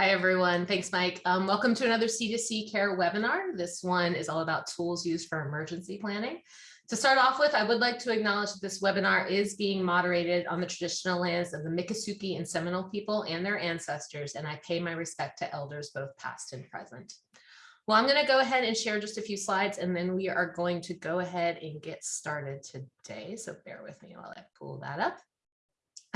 Hi, everyone. Thanks, Mike. Um, welcome to another C2C Care webinar. This one is all about tools used for emergency planning. To start off with, I would like to acknowledge that this webinar is being moderated on the traditional lands of the Miccosukee and Seminole people and their ancestors, and I pay my respect to elders both past and present. Well, I'm going to go ahead and share just a few slides, and then we are going to go ahead and get started today. So bear with me while I pull that up.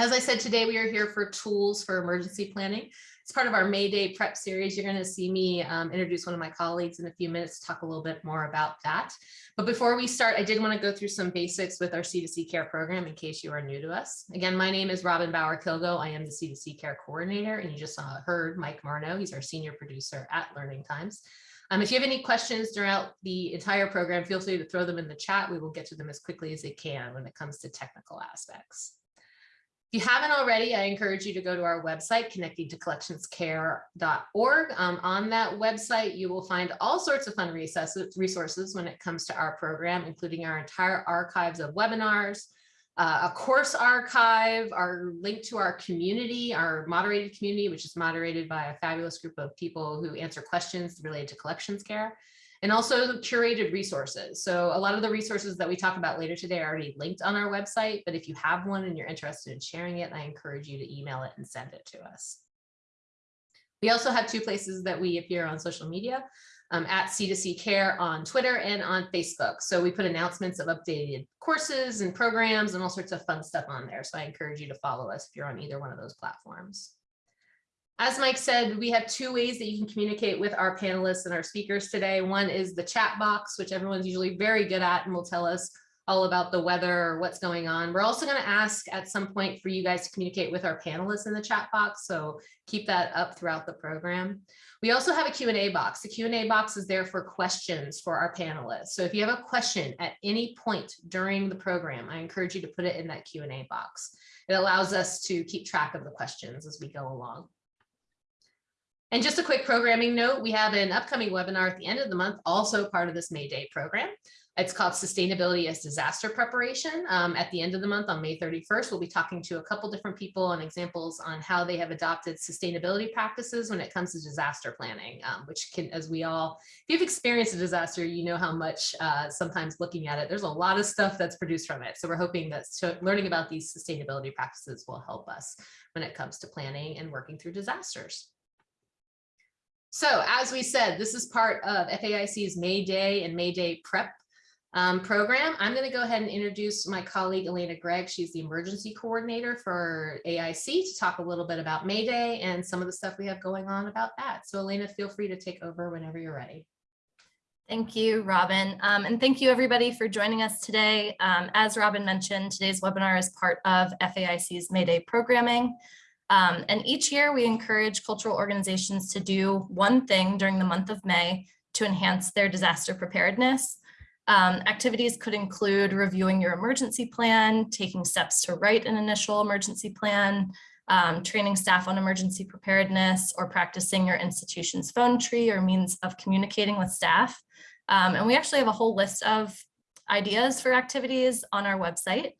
As I said, today we are here for tools for emergency planning. It's part of our May Day prep series. You're going to see me um, introduce one of my colleagues in a few minutes to talk a little bit more about that. But before we start, I did want to go through some basics with our C2C care program in case you are new to us. Again, my name is Robin Bauer Kilgo. I am the C2C care coordinator, and you just saw, heard Mike Marno. He's our senior producer at Learning Times. Um, if you have any questions throughout the entire program, feel free to throw them in the chat. We will get to them as quickly as they can when it comes to technical aspects. If you haven't already, I encourage you to go to our website, connectingtocollectionscare.org. Um, on that website, you will find all sorts of fun resources when it comes to our program, including our entire archives of webinars, uh, a course archive, our link to our community, our moderated community, which is moderated by a fabulous group of people who answer questions related to collections care and also curated resources. So a lot of the resources that we talk about later today are already linked on our website, but if you have one and you're interested in sharing it, I encourage you to email it and send it to us. We also have two places that we appear on social media um, at C2C Care on Twitter and on Facebook. So we put announcements of updated courses and programs and all sorts of fun stuff on there. So I encourage you to follow us if you're on either one of those platforms. As Mike said, we have two ways that you can communicate with our panelists and our speakers today. One is the chat box, which everyone's usually very good at and will tell us all about the weather or what's going on. We're also going to ask at some point for you guys to communicate with our panelists in the chat box. So keep that up throughout the program. We also have a Q&A box. The Q&A box is there for questions for our panelists. So if you have a question at any point during the program, I encourage you to put it in that Q&A box. It allows us to keep track of the questions as we go along. And just a quick programming note, we have an upcoming webinar at the end of the month, also part of this May Day program. It's called Sustainability as Disaster Preparation. Um, at the end of the month on May 31st, we'll be talking to a couple different people and examples on how they have adopted sustainability practices when it comes to disaster planning, um, which can, as we all, if you've experienced a disaster, you know how much uh, sometimes looking at it, there's a lot of stuff that's produced from it. So we're hoping that learning about these sustainability practices will help us when it comes to planning and working through disasters. So as we said, this is part of FAIC's May Day and May Day prep um, program. I'm going to go ahead and introduce my colleague, Elena Gregg. She's the emergency coordinator for AIC to talk a little bit about May Day and some of the stuff we have going on about that. So Elena, feel free to take over whenever you're ready. Thank you, Robin. Um, and thank you everybody for joining us today. Um, as Robin mentioned, today's webinar is part of FAIC's May Day programming. Um, and each year we encourage cultural organizations to do one thing during the month of May to enhance their disaster preparedness. Um, activities could include reviewing your emergency plan, taking steps to write an initial emergency plan, um, training staff on emergency preparedness, or practicing your institution's phone tree or means of communicating with staff. Um, and we actually have a whole list of ideas for activities on our website.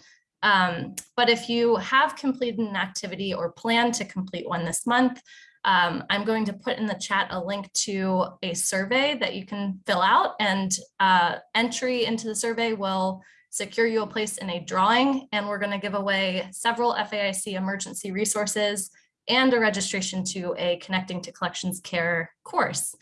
Um, but if you have completed an activity or plan to complete one this month, um, I'm going to put in the chat a link to a survey that you can fill out and uh, entry into the survey will secure you a place in a drawing and we're going to give away several FAIC emergency resources and a registration to a connecting to collections care course.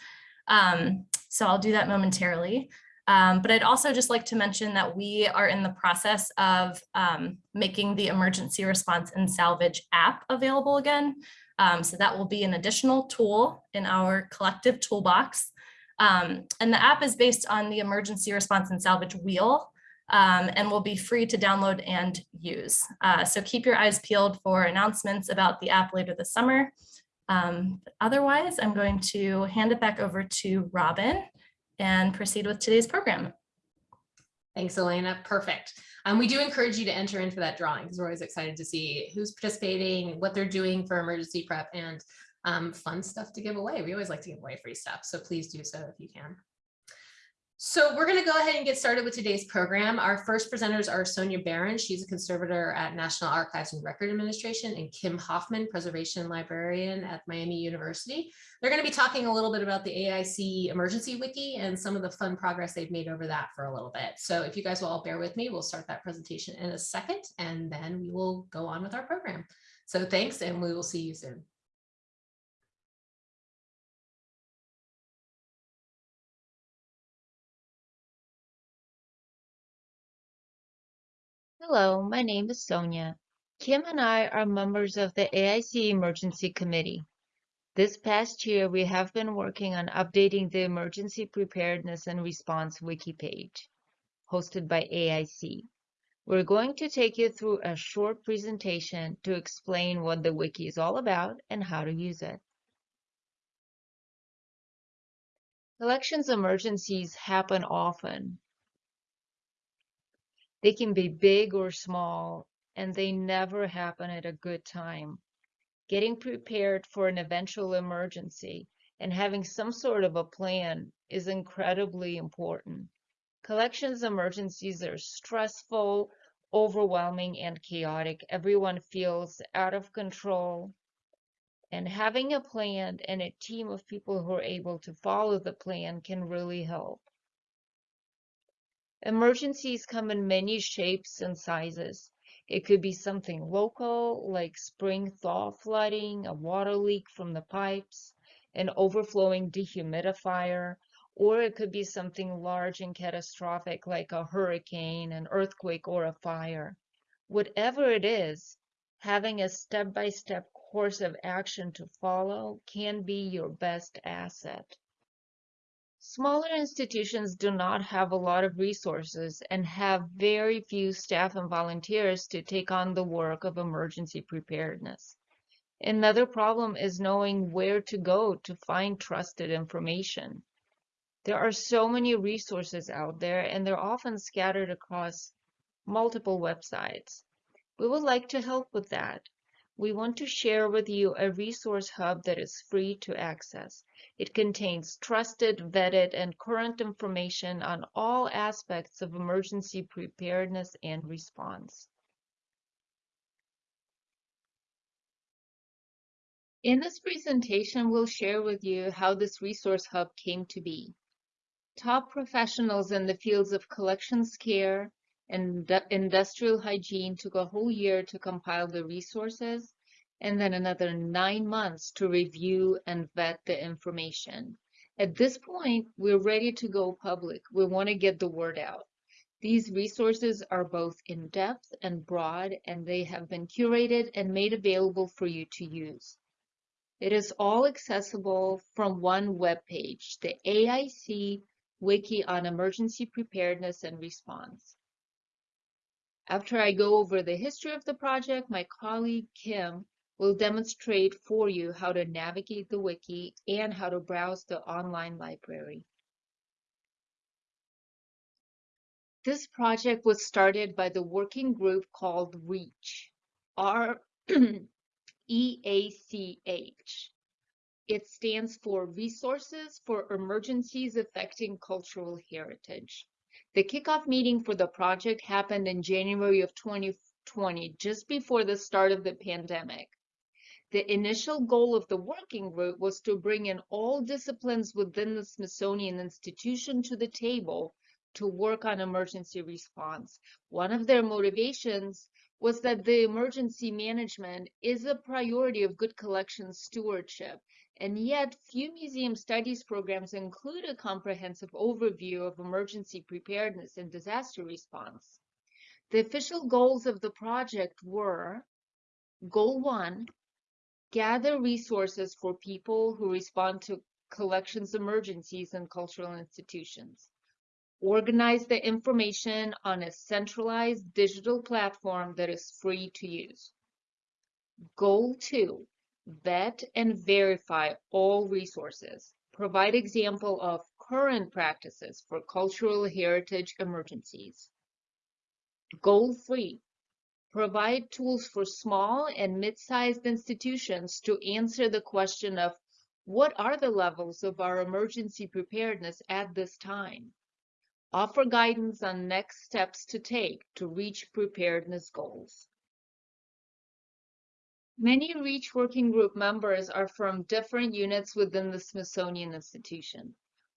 Um, so I'll do that momentarily. Um, but I'd also just like to mention that we are in the process of um, making the emergency response and salvage app available again. Um, so that will be an additional tool in our collective toolbox. Um, and the app is based on the emergency response and salvage wheel um, and will be free to download and use. Uh, so keep your eyes peeled for announcements about the app later this summer. Um, otherwise, I'm going to hand it back over to Robin and proceed with today's program. Thanks, Elena. Perfect. Um, we do encourage you to enter into that drawing because we're always excited to see who's participating, what they're doing for emergency prep and um, fun stuff to give away. We always like to give away free stuff, so please do so if you can. So we're going to go ahead and get started with today's program. Our first presenters are Sonia Barron. She's a conservator at National Archives and Record Administration and Kim Hoffman, preservation librarian at Miami University. They're going to be talking a little bit about the AIC emergency wiki and some of the fun progress they've made over that for a little bit. So if you guys will all bear with me, we'll start that presentation in a second and then we will go on with our program. So thanks and we will see you soon. Hello, my name is Sonia. Kim and I are members of the AIC Emergency Committee. This past year, we have been working on updating the Emergency Preparedness and Response Wiki page, hosted by AIC. We're going to take you through a short presentation to explain what the wiki is all about and how to use it. Elections emergencies happen often, they can be big or small, and they never happen at a good time. Getting prepared for an eventual emergency and having some sort of a plan is incredibly important. Collections emergencies are stressful, overwhelming, and chaotic. Everyone feels out of control. And having a plan and a team of people who are able to follow the plan can really help. Emergencies come in many shapes and sizes. It could be something local, like spring thaw flooding, a water leak from the pipes, an overflowing dehumidifier, or it could be something large and catastrophic like a hurricane, an earthquake, or a fire. Whatever it is, having a step-by-step -step course of action to follow can be your best asset. Smaller institutions do not have a lot of resources and have very few staff and volunteers to take on the work of emergency preparedness. Another problem is knowing where to go to find trusted information. There are so many resources out there and they're often scattered across multiple websites. We would like to help with that. We want to share with you a resource hub that is free to access. It contains trusted, vetted, and current information on all aspects of emergency preparedness and response. In this presentation, we'll share with you how this resource hub came to be. Top professionals in the fields of collections care and industrial hygiene took a whole year to compile the resources and then another nine months to review and vet the information. At this point, we're ready to go public. We want to get the word out. These resources are both in-depth and broad, and they have been curated and made available for you to use. It is all accessible from one web page, the AIC Wiki on Emergency Preparedness and Response. After I go over the history of the project, my colleague Kim will demonstrate for you how to navigate the wiki and how to browse the online library. This project was started by the working group called REACH, R-E-A-C-H. It stands for Resources for Emergencies Affecting Cultural Heritage. The kickoff meeting for the project happened in January of 2020, just before the start of the pandemic. The initial goal of the working group was to bring in all disciplines within the Smithsonian Institution to the table to work on emergency response. One of their motivations was that the emergency management is a priority of good collection stewardship, and yet few museum studies programs include a comprehensive overview of emergency preparedness and disaster response. The official goals of the project were Goal 1 gather resources for people who respond to collections emergencies in cultural institutions. Organize the information on a centralized digital platform that is free to use. Goal two, vet and verify all resources. Provide example of current practices for cultural heritage emergencies. Goal three, provide tools for small and mid-sized institutions to answer the question of what are the levels of our emergency preparedness at this time? offer guidance on next steps to take to reach preparedness goals. Many REACH working group members are from different units within the Smithsonian Institution.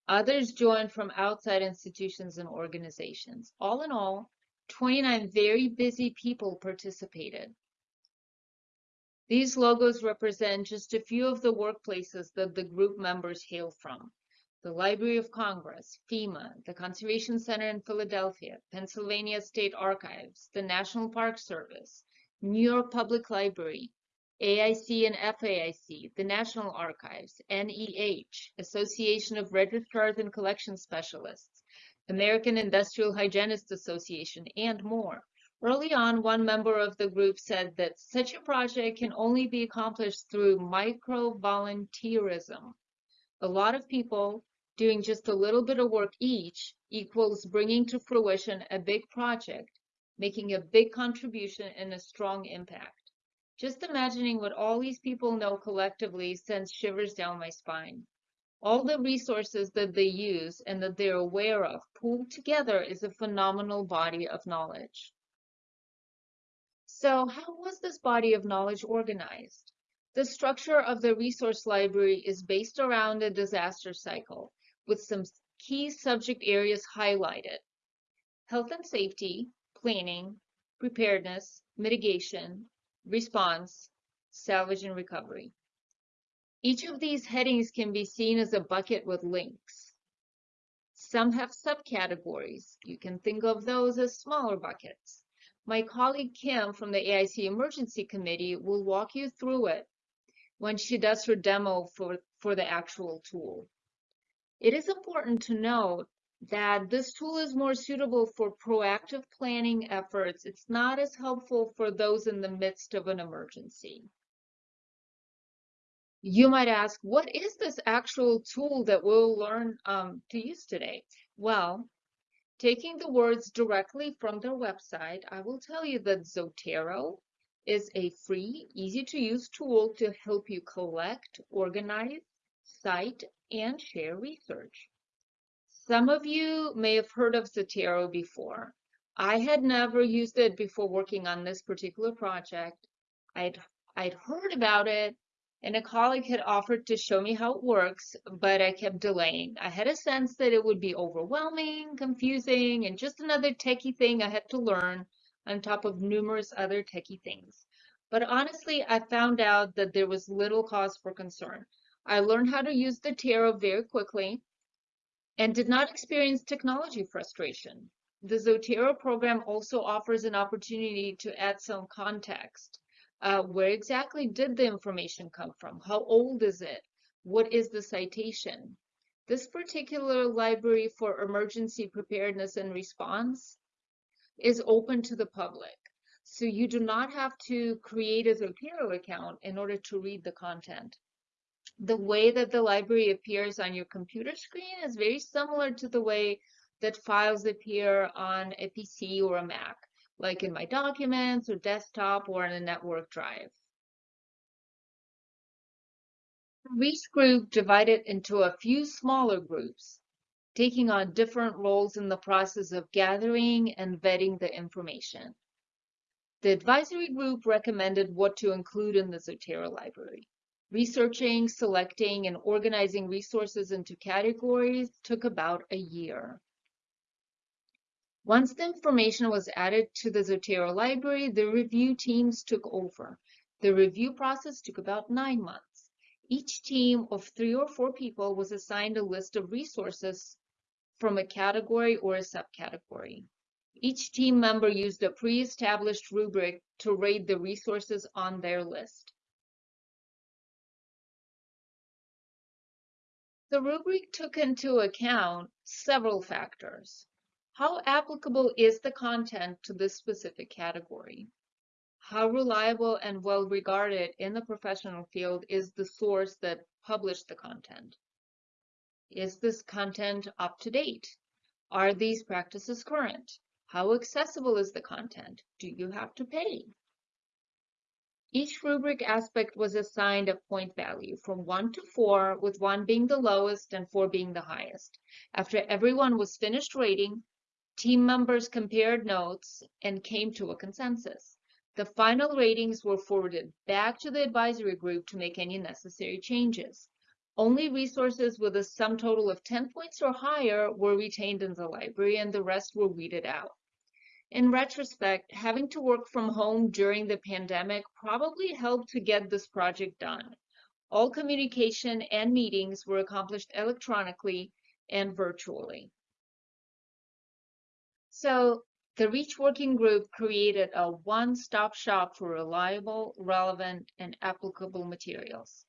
Others joined from outside institutions and organizations. All in all, 29 very busy people participated. These logos represent just a few of the workplaces that the group members hail from. The Library of Congress, FEMA, the Conservation Center in Philadelphia, Pennsylvania State Archives, the National Park Service, New York Public Library, AIC and FAIC, the National Archives, NEH, Association of Registrars and Collection Specialists, American Industrial Hygienists Association, and more. Early on, one member of the group said that such a project can only be accomplished through micro-volunteerism. A lot of people doing just a little bit of work each equals bringing to fruition a big project, making a big contribution and a strong impact. Just imagining what all these people know collectively sends shivers down my spine. All the resources that they use and that they're aware of pooled together is a phenomenal body of knowledge. So how was this body of knowledge organized? The structure of the resource library is based around a disaster cycle with some key subject areas highlighted. Health and safety, planning, preparedness, mitigation, response, salvage, and recovery. Each of these headings can be seen as a bucket with links. Some have subcategories. You can think of those as smaller buckets. My colleague Kim from the AIC Emergency Committee will walk you through it when she does her demo for, for the actual tool. It is important to note that this tool is more suitable for proactive planning efforts. It's not as helpful for those in the midst of an emergency. You might ask, what is this actual tool that we'll learn um, to use today? Well, taking the words directly from their website, I will tell you that Zotero is a free, easy to use tool to help you collect, organize, cite, and share research. Some of you may have heard of Zotero before. I had never used it before working on this particular project. I'd, I'd heard about it and a colleague had offered to show me how it works, but I kept delaying. I had a sense that it would be overwhelming, confusing, and just another techie thing I had to learn on top of numerous other techie things. But honestly, I found out that there was little cause for concern. I learned how to use Zotero very quickly and did not experience technology frustration. The Zotero program also offers an opportunity to add some context. Uh, where exactly did the information come from? How old is it? What is the citation? This particular library for emergency preparedness and response is open to the public. So you do not have to create a Zotero account in order to read the content. The way that the library appears on your computer screen is very similar to the way that files appear on a PC or a Mac like in my documents or desktop or in a network drive. Each group divided into a few smaller groups, taking on different roles in the process of gathering and vetting the information. The advisory group recommended what to include in the Zotero library. Researching, selecting, and organizing resources into categories took about a year. Once the information was added to the Zotero library, the review teams took over. The review process took about nine months. Each team of three or four people was assigned a list of resources from a category or a subcategory. Each team member used a pre-established rubric to rate the resources on their list. The rubric took into account several factors. How applicable is the content to this specific category? How reliable and well regarded in the professional field is the source that published the content? Is this content up to date? Are these practices current? How accessible is the content? Do you have to pay? Each rubric aspect was assigned a point value from one to four, with one being the lowest and four being the highest. After everyone was finished rating, team members compared notes and came to a consensus. The final ratings were forwarded back to the advisory group to make any necessary changes. Only resources with a sum total of 10 points or higher were retained in the library and the rest were weeded out. In retrospect, having to work from home during the pandemic probably helped to get this project done. All communication and meetings were accomplished electronically and virtually. So the REACH Working Group created a one-stop shop for reliable, relevant, and applicable materials.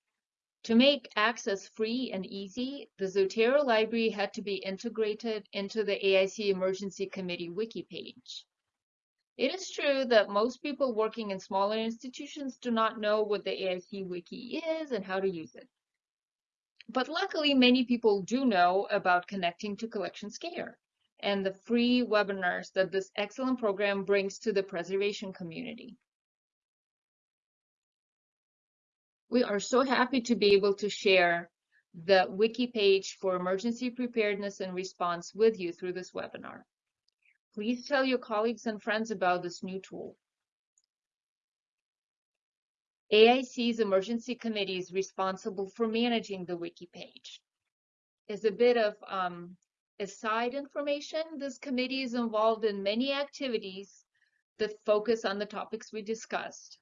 To make access free and easy, the Zotero library had to be integrated into the AIC Emergency Committee wiki page. It is true that most people working in smaller institutions do not know what the AIC wiki is and how to use it. But luckily, many people do know about connecting to Collections Care and the free webinars that this excellent program brings to the preservation community. We are so happy to be able to share the wiki page for emergency preparedness and response with you through this webinar. Please tell your colleagues and friends about this new tool. AIC's Emergency Committee is responsible for managing the wiki page. As a bit of um, aside information, this committee is involved in many activities that focus on the topics we discussed.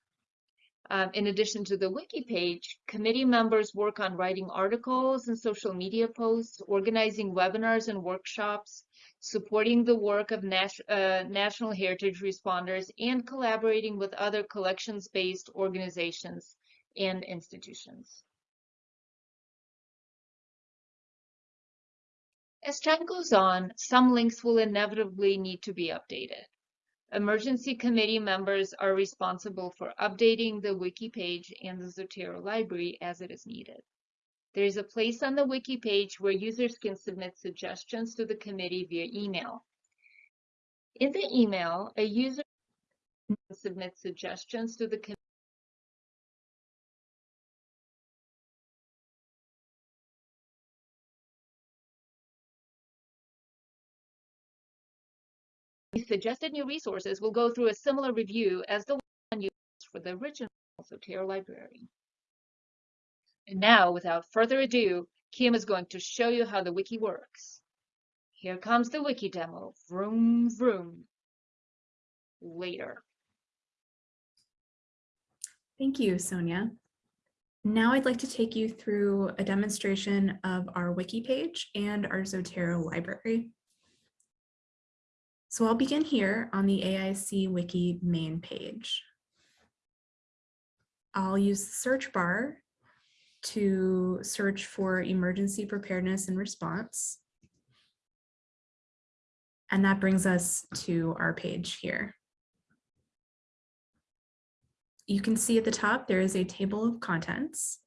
Um, in addition to the wiki page, committee members work on writing articles and social media posts, organizing webinars and workshops, supporting the work of uh, national heritage responders, and collaborating with other collections-based organizations and institutions. As time goes on, some links will inevitably need to be updated. Emergency committee members are responsible for updating the wiki page and the Zotero library as it is needed. There is a place on the wiki page where users can submit suggestions to the committee via email. In the email, a user can submit suggestions to the committee suggested new resources will go through a similar review as the one used for the original Zotero library. And now, without further ado, Kim is going to show you how the wiki works. Here comes the wiki demo. Vroom, vroom. Later. Thank you, Sonia. Now I'd like to take you through a demonstration of our wiki page and our Zotero library. So I'll begin here on the AIC Wiki main page. I'll use the search bar to search for emergency preparedness and response. And that brings us to our page here. You can see at the top there is a table of contents,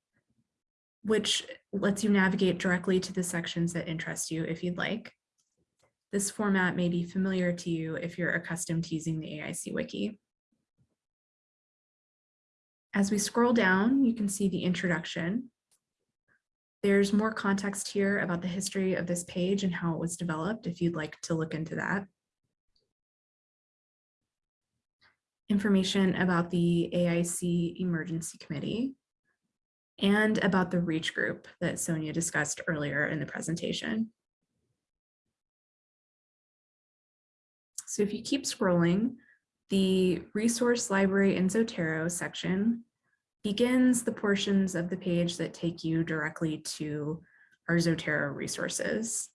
which lets you navigate directly to the sections that interest you if you'd like. This format may be familiar to you if you're accustomed to using the AIC Wiki. As we scroll down, you can see the introduction. There's more context here about the history of this page and how it was developed if you'd like to look into that. Information about the AIC Emergency Committee and about the REACH group that Sonia discussed earlier in the presentation. So if you keep scrolling, the resource library in Zotero section begins the portions of the page that take you directly to our Zotero resources.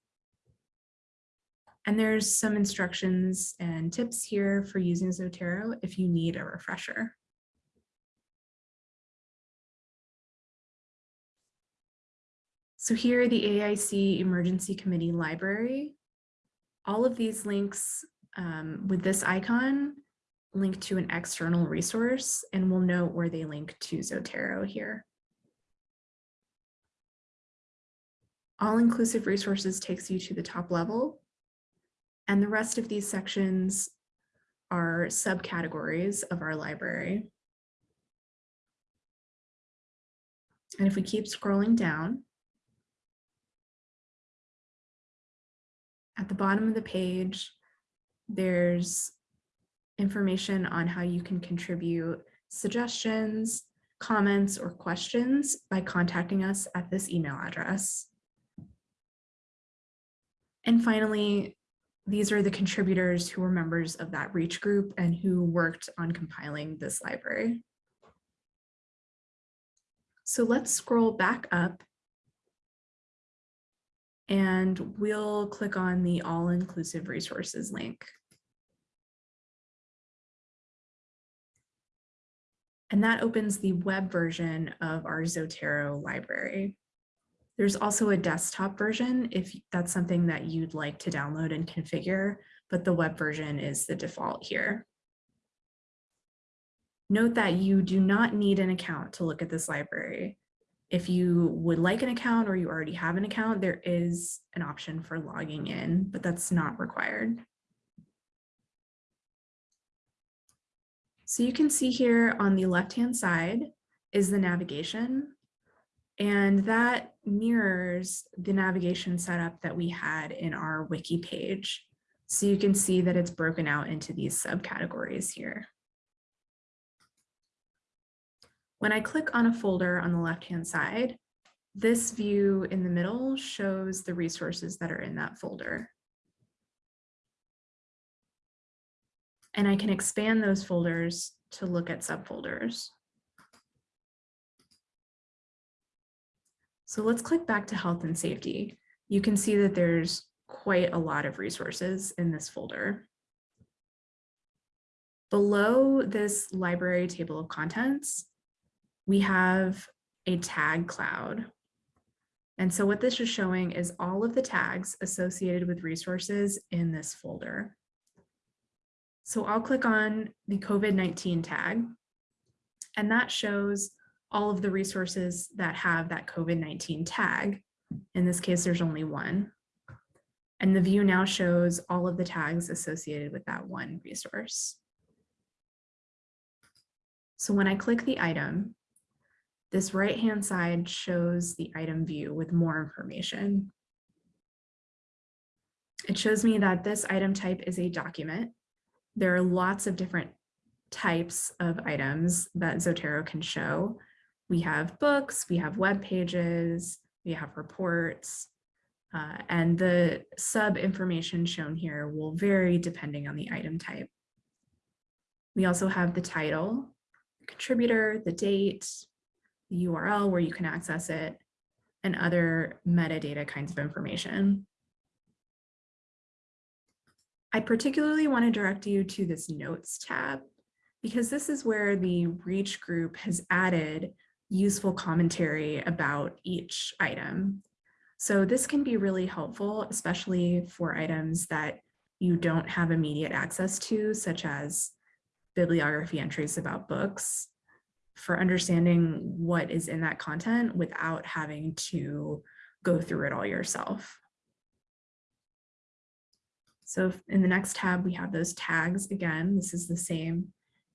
And there's some instructions and tips here for using Zotero if you need a refresher. So here the AIC Emergency Committee Library. All of these links um, with this icon link to an external resource and we'll note where they link to Zotero here. All-inclusive resources takes you to the top level and the rest of these sections are subcategories of our library. And if we keep scrolling down, at the bottom of the page, there's information on how you can contribute suggestions, comments, or questions by contacting us at this email address. And finally, these are the contributors who were members of that reach group and who worked on compiling this library. So let's scroll back up and we'll click on the all-inclusive resources link. And that opens the web version of our Zotero library. There's also a desktop version if that's something that you'd like to download and configure, but the web version is the default here. Note that you do not need an account to look at this library. If you would like an account or you already have an account, there is an option for logging in, but that's not required. So you can see here on the left-hand side is the navigation. And that mirrors the navigation setup that we had in our wiki page. So you can see that it's broken out into these subcategories here. When I click on a folder on the left-hand side, this view in the middle shows the resources that are in that folder. And I can expand those folders to look at subfolders. So let's click back to health and safety. You can see that there's quite a lot of resources in this folder. Below this library table of contents, we have a tag cloud. And so what this is showing is all of the tags associated with resources in this folder. So I'll click on the COVID-19 tag, and that shows all of the resources that have that COVID-19 tag. In this case, there's only one. And the view now shows all of the tags associated with that one resource. So when I click the item, this right-hand side shows the item view with more information. It shows me that this item type is a document. There are lots of different types of items that Zotero can show. We have books, we have web pages, we have reports, uh, and the sub information shown here will vary depending on the item type. We also have the title, the contributor, the date, the URL where you can access it, and other metadata kinds of information. I particularly want to direct you to this notes tab because this is where the reach group has added useful commentary about each item. So this can be really helpful, especially for items that you don't have immediate access to, such as bibliography entries about books, for understanding what is in that content without having to go through it all yourself. So in the next tab, we have those tags again. This is the same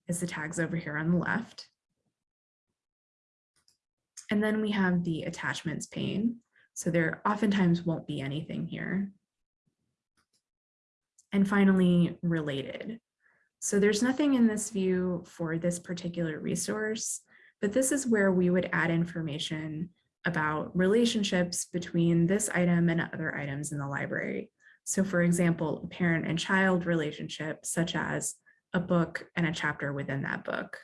as the tags over here on the left. And then we have the attachments pane. So there oftentimes won't be anything here. And finally, related. So there's nothing in this view for this particular resource, but this is where we would add information about relationships between this item and other items in the library. So for example, a parent and child relationship, such as a book and a chapter within that book,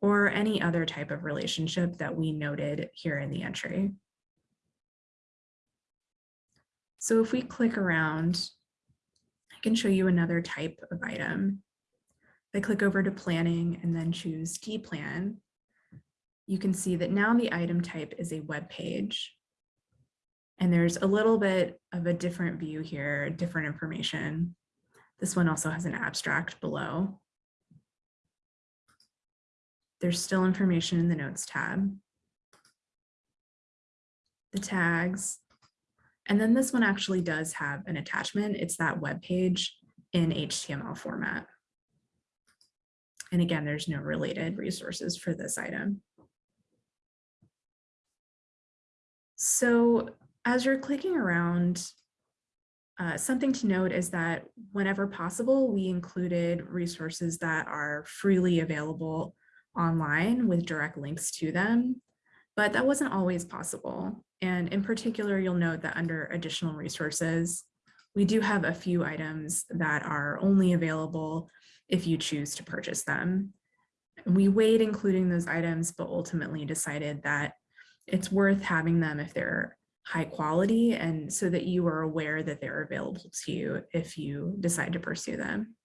or any other type of relationship that we noted here in the entry. So if we click around, I can show you another type of item. If I click over to planning and then choose D-plan, you can see that now the item type is a web page. And there's a little bit of a different view here, different information. This one also has an abstract below. There's still information in the notes tab. The tags. And then this one actually does have an attachment. It's that web page in HTML format. And again, there's no related resources for this item. So as you're clicking around, uh, something to note is that whenever possible, we included resources that are freely available online with direct links to them, but that wasn't always possible. And in particular, you'll note that under additional resources, we do have a few items that are only available if you choose to purchase them. We weighed including those items, but ultimately decided that it's worth having them if they're high quality and so that you are aware that they're available to you if you decide to pursue them.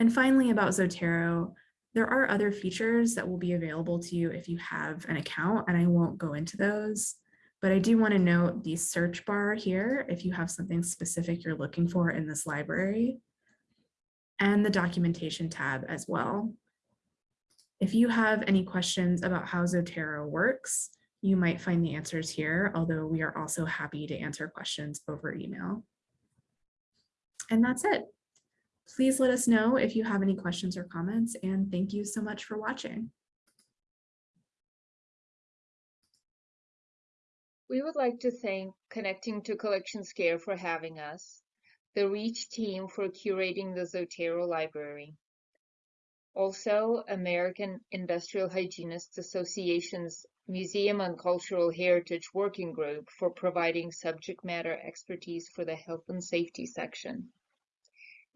And finally about Zotero, there are other features that will be available to you if you have an account and I won't go into those, but I do want to note the search bar here if you have something specific you're looking for in this library and the documentation tab as well. If you have any questions about how Zotero works, you might find the answers here, although we are also happy to answer questions over email. And that's it. Please let us know if you have any questions or comments, and thank you so much for watching. We would like to thank Connecting to Collections Care for having us, the REACH team for curating the Zotero Library. Also, American Industrial Hygienists Association's Museum and Cultural Heritage Working Group for providing subject matter expertise for the health and safety section.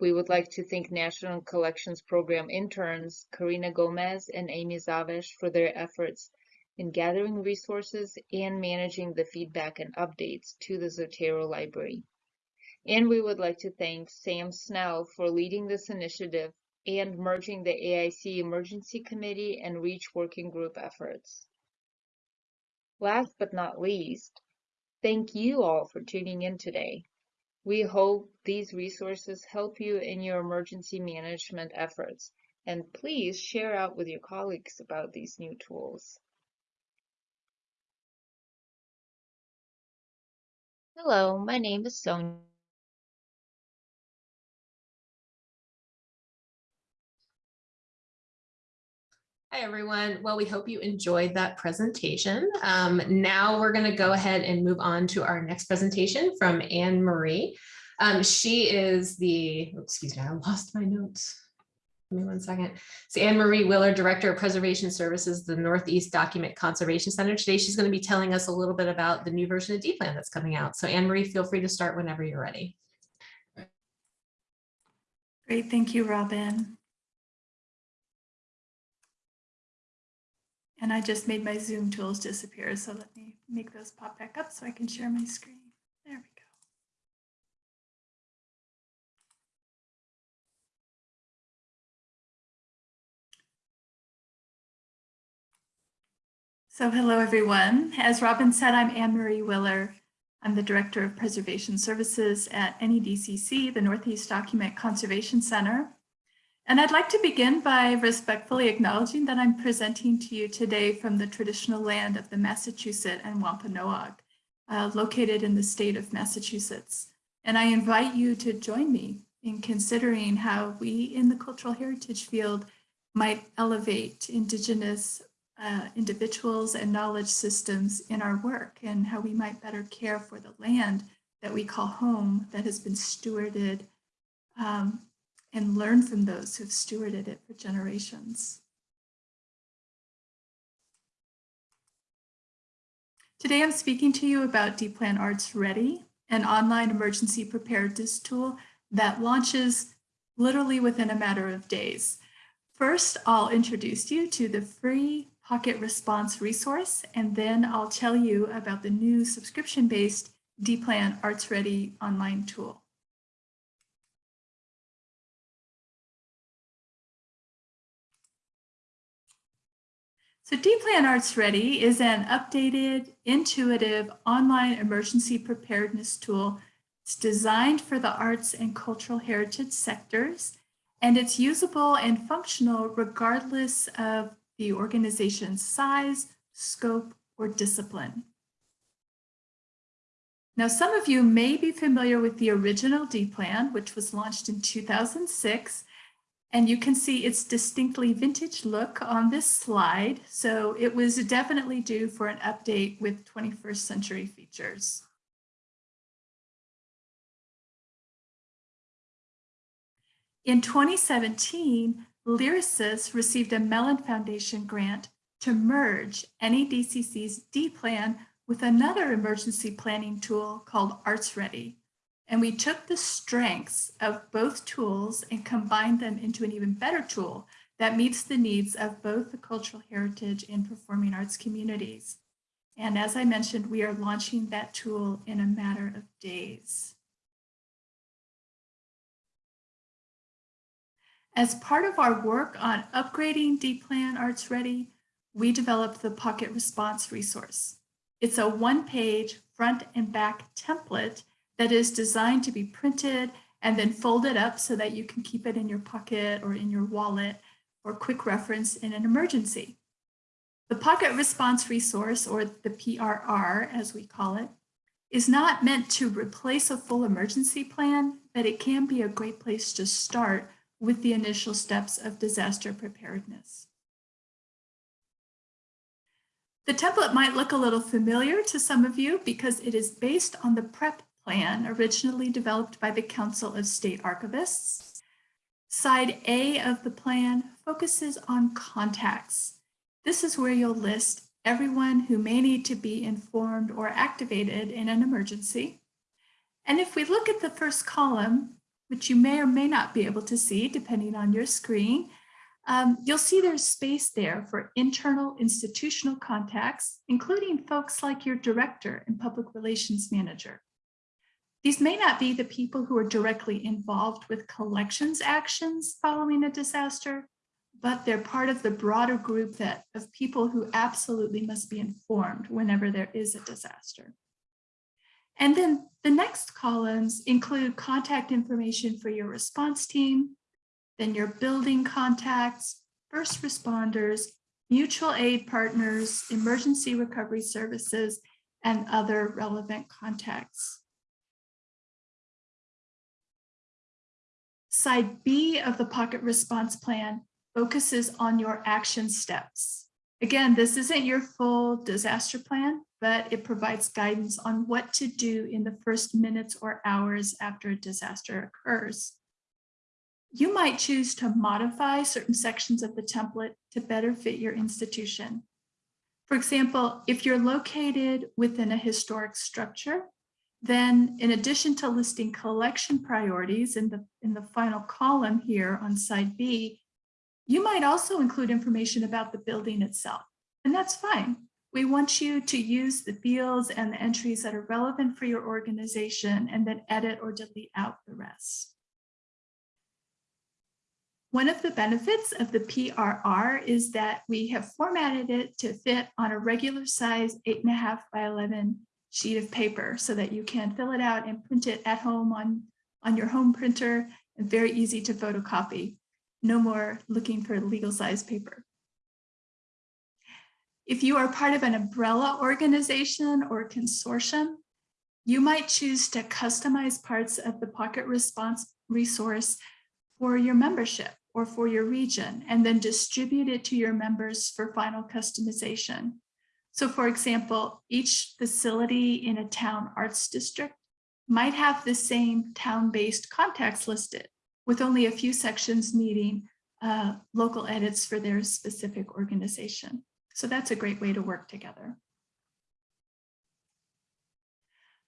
We would like to thank National Collections Program interns Karina Gomez and Amy Zavesh for their efforts in gathering resources and managing the feedback and updates to the Zotero Library. And we would like to thank Sam Snell for leading this initiative and merging the AIC Emergency Committee and REACH Working Group efforts. Last but not least, thank you all for tuning in today. We hope these resources help you in your emergency management efforts, and please share out with your colleagues about these new tools. Hello, my name is Sonia. Hi, everyone. Well, we hope you enjoyed that presentation. Um, now we're going to go ahead and move on to our next presentation from Anne Marie. Um, she is the, excuse me, I lost my notes. Give me one second. So Anne Marie Willer, Director of Preservation Services, the Northeast Document Conservation Center. Today, she's going to be telling us a little bit about the new version of D-Plan that's coming out. So Anne Marie, feel free to start whenever you're ready. Great, thank you, Robin. And I just made my Zoom tools disappear, so let me make those pop back up so I can share my screen. There we go. So hello, everyone. As Robin said, I'm Anne-Marie Willer. I'm the Director of Preservation Services at NEDCC, the Northeast Document Conservation Center. And I'd like to begin by respectfully acknowledging that I'm presenting to you today from the traditional land of the Massachusetts and Wampanoag, uh, located in the state of Massachusetts. And I invite you to join me in considering how we in the cultural heritage field might elevate Indigenous uh, individuals and knowledge systems in our work and how we might better care for the land that we call home that has been stewarded um, and learn from those who've stewarded it for generations. Today I'm speaking to you about D-Plan Arts Ready, an online emergency preparedness tool that launches literally within a matter of days. First, I'll introduce you to the free Pocket Response resource, and then I'll tell you about the new subscription-based D-Plan Arts Ready online tool. So D-Plan Arts Ready is an updated, intuitive online emergency preparedness tool. It's designed for the arts and cultural heritage sectors, and it's usable and functional regardless of the organization's size, scope, or discipline. Now, some of you may be familiar with the original D-Plan, which was launched in 2006, And you can see its distinctly vintage look on this slide. So it was definitely due for an update with 21st century features. In 2017, Lyrasis received a Mellon Foundation grant to merge NEDCC's D-Plan with another emergency planning tool called Arts Ready. And we took the strengths of both tools and combined them into an even better tool that meets the needs of both the cultural heritage and performing arts communities. And as I mentioned, we are launching that tool in a matter of days. As part of our work on upgrading D-Plan Arts Ready, we developed the Pocket Response resource. It's a one-page front and back template that is designed to be printed and then folded up so that you can keep it in your pocket or in your wallet or quick reference in an emergency. The Pocket Response Resource, or the PRR as we call it, is not meant to replace a full emergency plan, but it can be a great place to start with the initial steps of disaster preparedness. The template might look a little familiar to some of you because it is based on the PREP plan originally developed by the Council of State Archivists. Side A of the plan focuses on contacts. This is where you'll list everyone who may need to be informed or activated in an emergency. And if we look at the first column, which you may or may not be able to see depending on your screen, um, you'll see there's space there for internal institutional contacts, including folks like your director and public relations manager. These may not be the people who are directly involved with collections actions following a disaster, but they're part of the broader group that of people who absolutely must be informed whenever there is a disaster. And then the next columns include contact information for your response team, then your building contacts, first responders, mutual aid partners, emergency recovery services, and other relevant contacts. Side B of the Pocket Response Plan focuses on your action steps. Again, this isn't your full disaster plan, but it provides guidance on what to do in the first minutes or hours after a disaster occurs. You might choose to modify certain sections of the template to better fit your institution. For example, if you're located within a historic structure, then in addition to listing collection priorities in the, in the final column here on side B, you might also include information about the building itself, and that's fine. We want you to use the fields and the entries that are relevant for your organization and then edit or delete out the rest. One of the benefits of the PRR is that we have formatted it to fit on a regular size eight and a half by 11 sheet of paper so that you can fill it out and print it at home on, on your home printer and very easy to photocopy. No more looking for legal size paper. If you are part of an umbrella organization or consortium, you might choose to customize parts of the Pocket Response resource for your membership or for your region, and then distribute it to your members for final customization. So for example, each facility in a town arts district might have the same town-based contacts listed with only a few sections needing uh, local edits for their specific organization. So that's a great way to work together.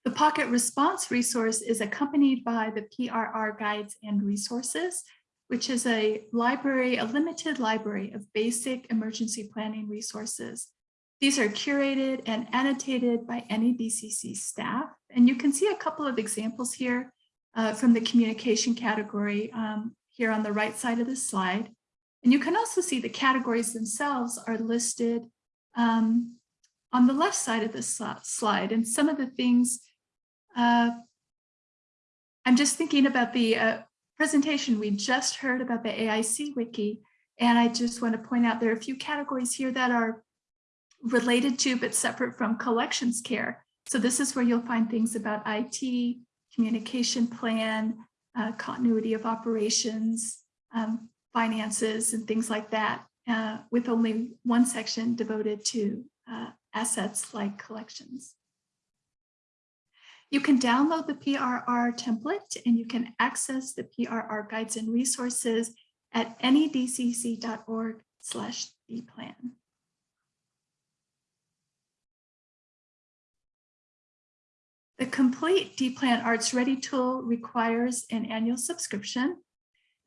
The Pocket Response resource is accompanied by the PRR guides and resources, which is a library, a limited library of basic emergency planning resources. These are curated and annotated by NEDCC staff. And you can see a couple of examples here uh, from the communication category um, here on the right side of the slide. And you can also see the categories themselves are listed um, on the left side of this slide. And some of the things, uh, I'm just thinking about the uh, presentation we just heard about the AIC wiki. And I just want to point out there are a few categories here that are related to but separate from collections care. So this is where you'll find things about IT, communication plan, uh, continuity of operations, um, finances and things like that, uh, with only one section devoted to uh, assets like collections. You can download the PRR template and you can access the PRR guides and resources at nedcc.org slash dplan. The complete dplan Arts Ready tool requires an annual subscription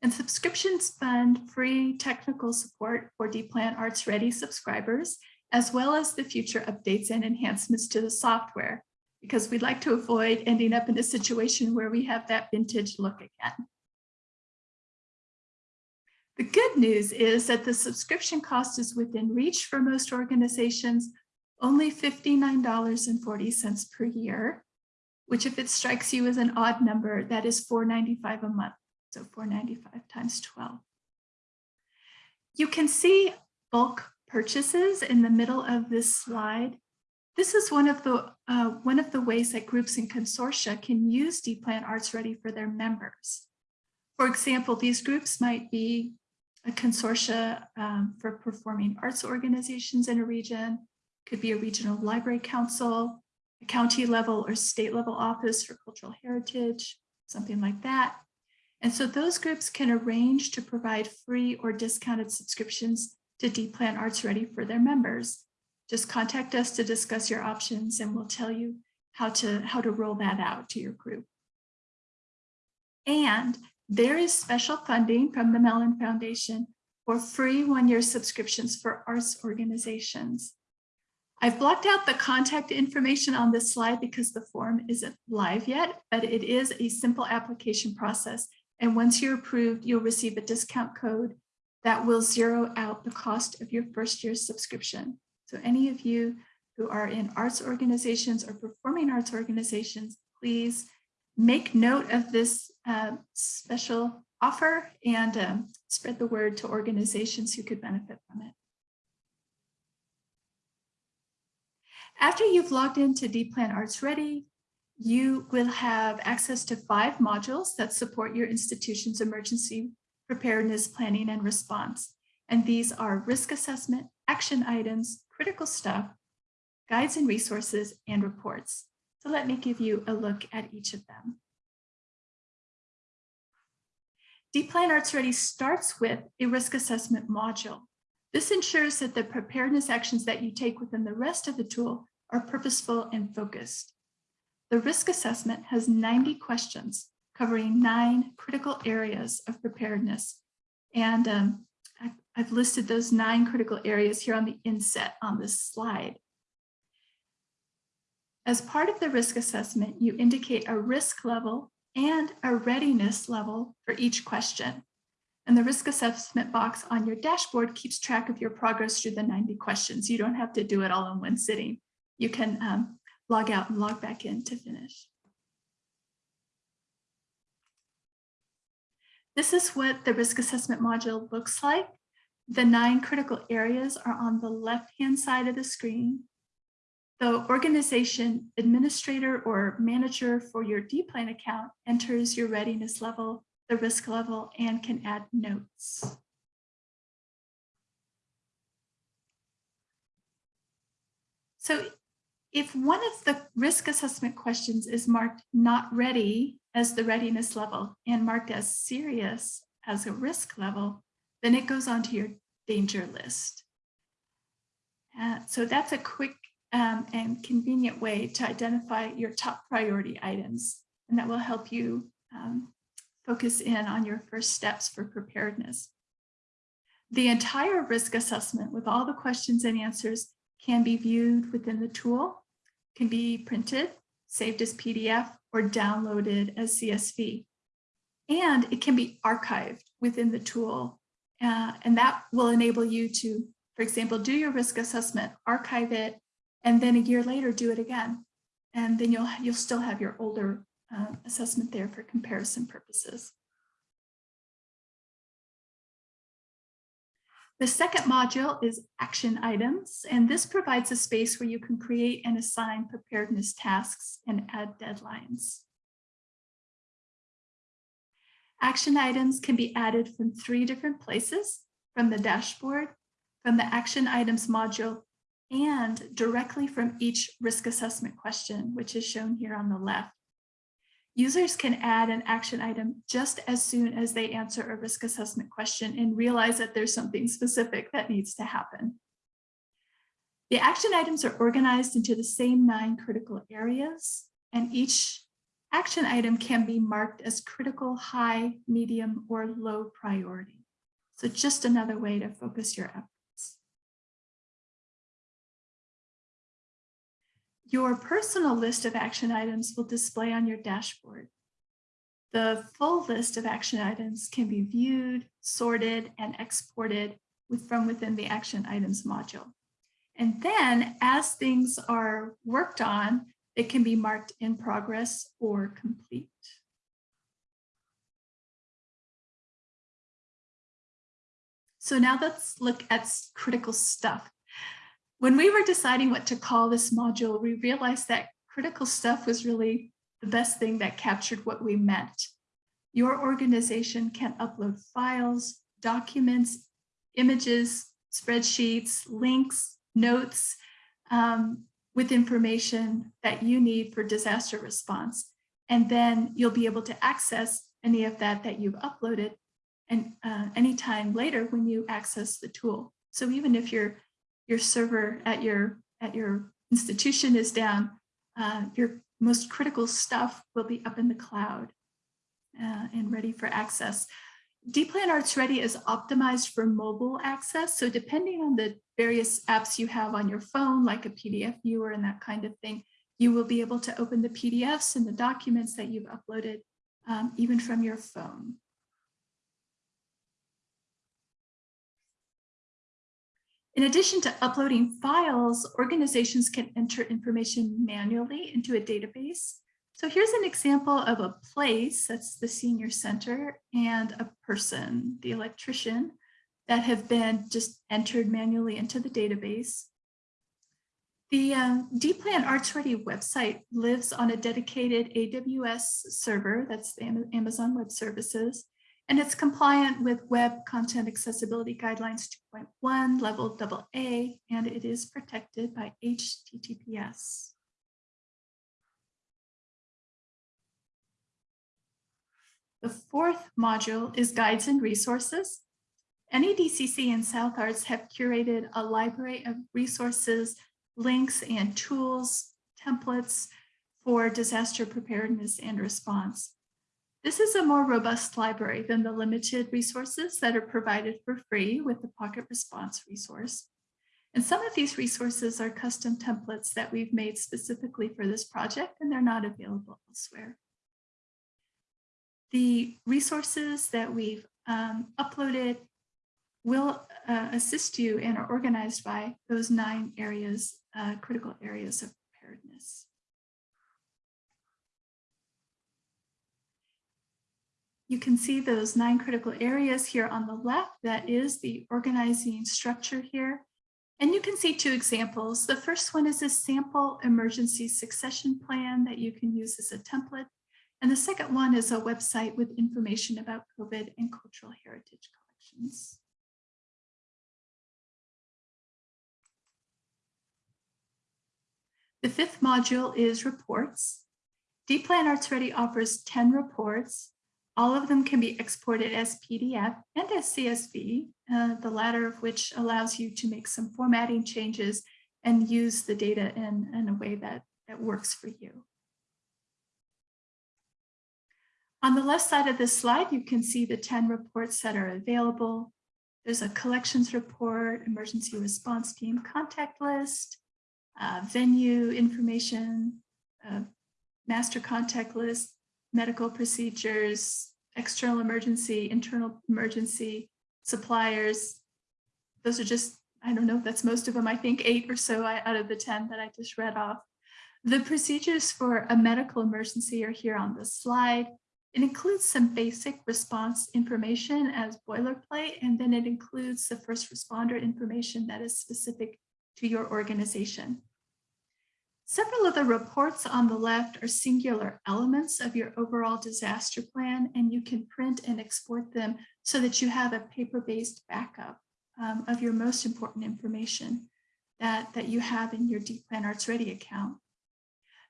and subscriptions fund free technical support for dplan Arts Ready subscribers, as well as the future updates and enhancements to the software, because we'd like to avoid ending up in a situation where we have that vintage look again. The good news is that the subscription cost is within reach for most organizations, only $59.40 per year, which if it strikes you as an odd number, that is $4.95 a month. So 495 times 12. You can see bulk purchases in the middle of this slide. This is one of the uh, one of the ways that groups and consortia can use dplan Arts Ready for their members. For example, these groups might be a consortia um, for performing arts organizations in a region, could be a regional library council, county level or state level office for cultural heritage, something like that. And so those groups can arrange to provide free or discounted subscriptions to dplan Arts Ready for their members. Just contact us to discuss your options and we'll tell you how to, how to roll that out to your group. And there is special funding from the Mellon Foundation for free one-year subscriptions for arts organizations. I've blocked out the contact information on this slide because the form isn't live yet, but it is a simple application process. And once you're approved, you'll receive a discount code that will zero out the cost of your first year's subscription. So any of you who are in arts organizations or performing arts organizations, please make note of this uh, special offer and um, spread the word to organizations who could benefit from it. After you've logged into dplan Arts Ready, you will have access to five modules that support your institution's emergency preparedness planning and response. And these are risk assessment, action items, critical stuff, guides and resources, and reports. So let me give you a look at each of them. dplan Arts Ready starts with a risk assessment module. This ensures that the preparedness actions that you take within the rest of the tool are purposeful and focused. The risk assessment has 90 questions covering nine critical areas of preparedness. And um, I've listed those nine critical areas here on the inset on this slide. As part of the risk assessment, you indicate a risk level and a readiness level for each question. And the risk assessment box on your dashboard keeps track of your progress through the 90 questions. You don't have to do it all in one sitting. You can um, log out and log back in to finish. This is what the risk assessment module looks like. The nine critical areas are on the left-hand side of the screen. The organization administrator or manager for your dplan account enters your readiness level, the risk level, and can add notes. So if one of the risk assessment questions is marked not ready as the readiness level and marked as serious as a risk level, then it goes onto your danger list. Uh, so that's a quick um, and convenient way to identify your top priority items, and that will help you um, focus in on your first steps for preparedness. The entire risk assessment with all the questions and answers can be viewed within the tool, can be printed, saved as PDF, or downloaded as CSV. And it can be archived within the tool. Uh, and that will enable you to, for example, do your risk assessment, archive it, and then a year later do it again. And then you'll, you'll still have your older uh, assessment there for comparison purposes. The second module is action items, and this provides a space where you can create and assign preparedness tasks and add deadlines. Action items can be added from three different places, from the dashboard, from the action items module, and directly from each risk assessment question, which is shown here on the left. Users can add an action item just as soon as they answer a risk assessment question and realize that there's something specific that needs to happen. The action items are organized into the same nine critical areas, and each action item can be marked as critical, high, medium, or low priority. So just another way to focus your efforts. Your personal list of action items will display on your dashboard. The full list of action items can be viewed, sorted, and exported with, from within the action items module. And then as things are worked on, it can be marked in progress or complete. So now let's look at critical stuff. When we were deciding what to call this module, we realized that critical stuff was really the best thing that captured what we meant. Your organization can upload files, documents, images, spreadsheets, links, notes, um, with information that you need for disaster response. And then you'll be able to access any of that that you've uploaded and uh, anytime later when you access the tool. So even if your your server at your at your institution is down, uh, your most critical stuff will be up in the cloud uh, and ready for access. DPlan Arts Ready is optimized for mobile access. So depending on the various apps you have on your phone, like a PDF viewer and that kind of thing, you will be able to open the PDFs and the documents that you've uploaded um, even from your phone. In addition to uploading files, organizations can enter information manually into a database. So here's an example of a place, that's the senior center, and a person, the electrician, that have been just entered manually into the database. The um, DPlan Arts Ready website lives on a dedicated AWS server, that's the Amazon Web Services, and it's compliant with Web Content Accessibility Guidelines 2.1 level AA, and it is protected by HTTPS. The fourth module is guides and resources. NEDCC and South Arts have curated a library of resources, links, and tools, templates for disaster preparedness and response. This is a more robust library than the limited resources that are provided for free with the Pocket Response resource. And some of these resources are custom templates that we've made specifically for this project, and they're not available elsewhere. The resources that we've um, uploaded will uh, assist you and are organized by those nine areas, uh, critical areas of preparedness. You can see those nine critical areas here on the left. That is the organizing structure here. And you can see two examples. The first one is a sample emergency succession plan that you can use as a template. And the second one is a website with information about COVID and cultural heritage collections. The fifth module is reports. DPlan Arts Ready offers 10 reports. All of them can be exported as PDF and as CSV, uh, the latter of which allows you to make some formatting changes and use the data in, in a way that, that works for you. On the left side of this slide, you can see the 10 reports that are available. There's a collections report, emergency response team contact list, uh, venue information, uh, master contact list, medical procedures, external emergency, internal emergency, suppliers. Those are just, I don't know, that's most of them, I think eight or so out of the 10 that I just read off. The procedures for a medical emergency are here on the slide. It includes some basic response information as boilerplate, and then it includes the first responder information that is specific to your organization. Several of the reports on the left are singular elements of your overall disaster plan, and you can print and export them so that you have a paper-based backup um, of your most important information that, that you have in your DPlan Arts Ready account.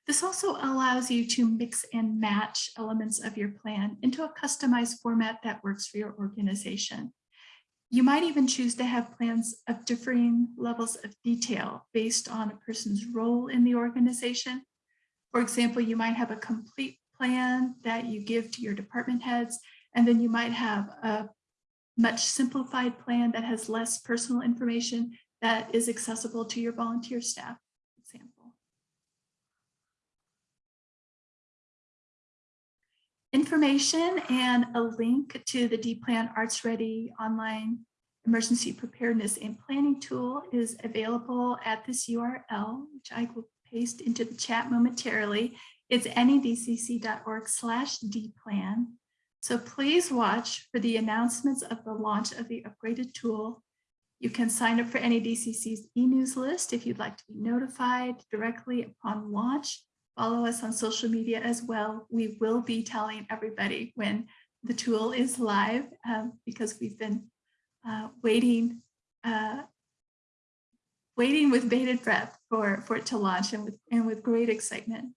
This also allows you to mix and match elements of your plan into a customized format that works for your organization. You might even choose to have plans of differing levels of detail based on a person's role in the organization. For example, you might have a complete plan that you give to your department heads, and then you might have a much simplified plan that has less personal information that is accessible to your volunteer staff, for example. Information and a link to the D-Plan Arts Ready online emergency preparedness and planning tool is available at this URL, which I will paste into the chat momentarily. It's nedcc.org slash dplan. So please watch for the announcements of the launch of the upgraded tool. You can sign up for NEDCC's e-news list if you'd like to be notified directly upon launch. Follow us on social media as well. We will be telling everybody when the tool is live um, because we've been uh, waiting, uh, waiting with bated breath for, for it to launch and with, and with great excitement.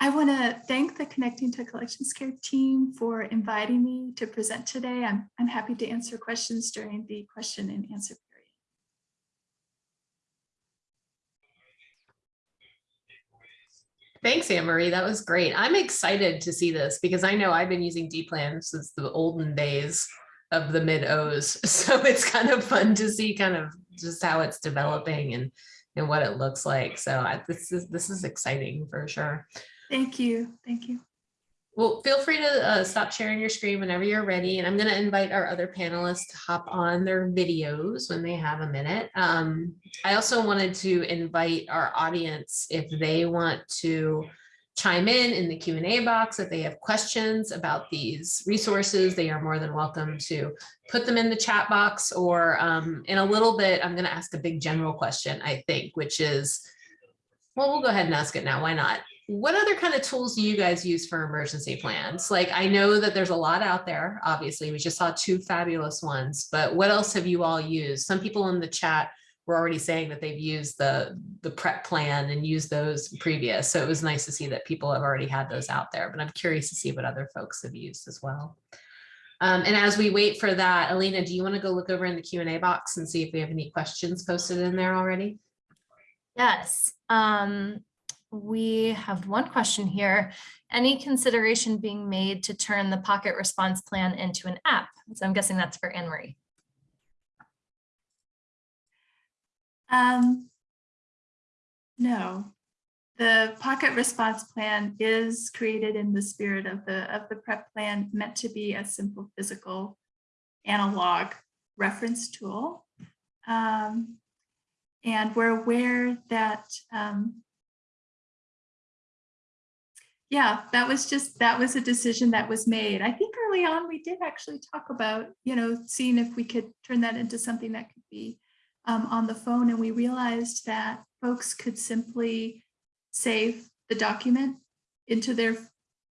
I want to thank the Connecting to Collections Care team for inviting me to present today. I'm, I'm happy to answer questions during the question and answer Thanks, Anne Marie. That was great. I'm excited to see this because I know I've been using D-Plan since the olden days of the mid O's. So it's kind of fun to see kind of just how it's developing and and what it looks like. So I, this is this is exciting for sure. Thank you. Thank you. Well, feel free to uh, stop sharing your screen whenever you're ready. And I'm going to invite our other panelists to hop on their videos when they have a minute. Um, I also wanted to invite our audience if they want to chime in in the Q&A box if they have questions about these resources they are more than welcome to put them in the chat box or um, in a little bit I'm going to ask a big general question I think which is well we'll go ahead and ask it now why not what other kind of tools do you guys use for emergency plans like I know that there's a lot out there obviously we just saw two fabulous ones but what else have you all used some people in the chat were already saying that they've used the the prep plan and used those previous. So it was nice to see that people have already had those out there, but I'm curious to see what other folks have used as well. Um, and as we wait for that, Alina, do you want to go look over in the Q&A box and see if we have any questions posted in there already? Yes, um, we have one question here. Any consideration being made to turn the pocket response plan into an app? So I'm guessing that's for Anne Marie. Um, no, the pocket response plan is created in the spirit of the of the prep plan meant to be a simple physical analog reference tool. Um, and we're aware that um, yeah, that was just that was a decision that was made. I think early on we did actually talk about, you know, seeing if we could turn that into something that could be um, on the phone and we realized that folks could simply save the document into their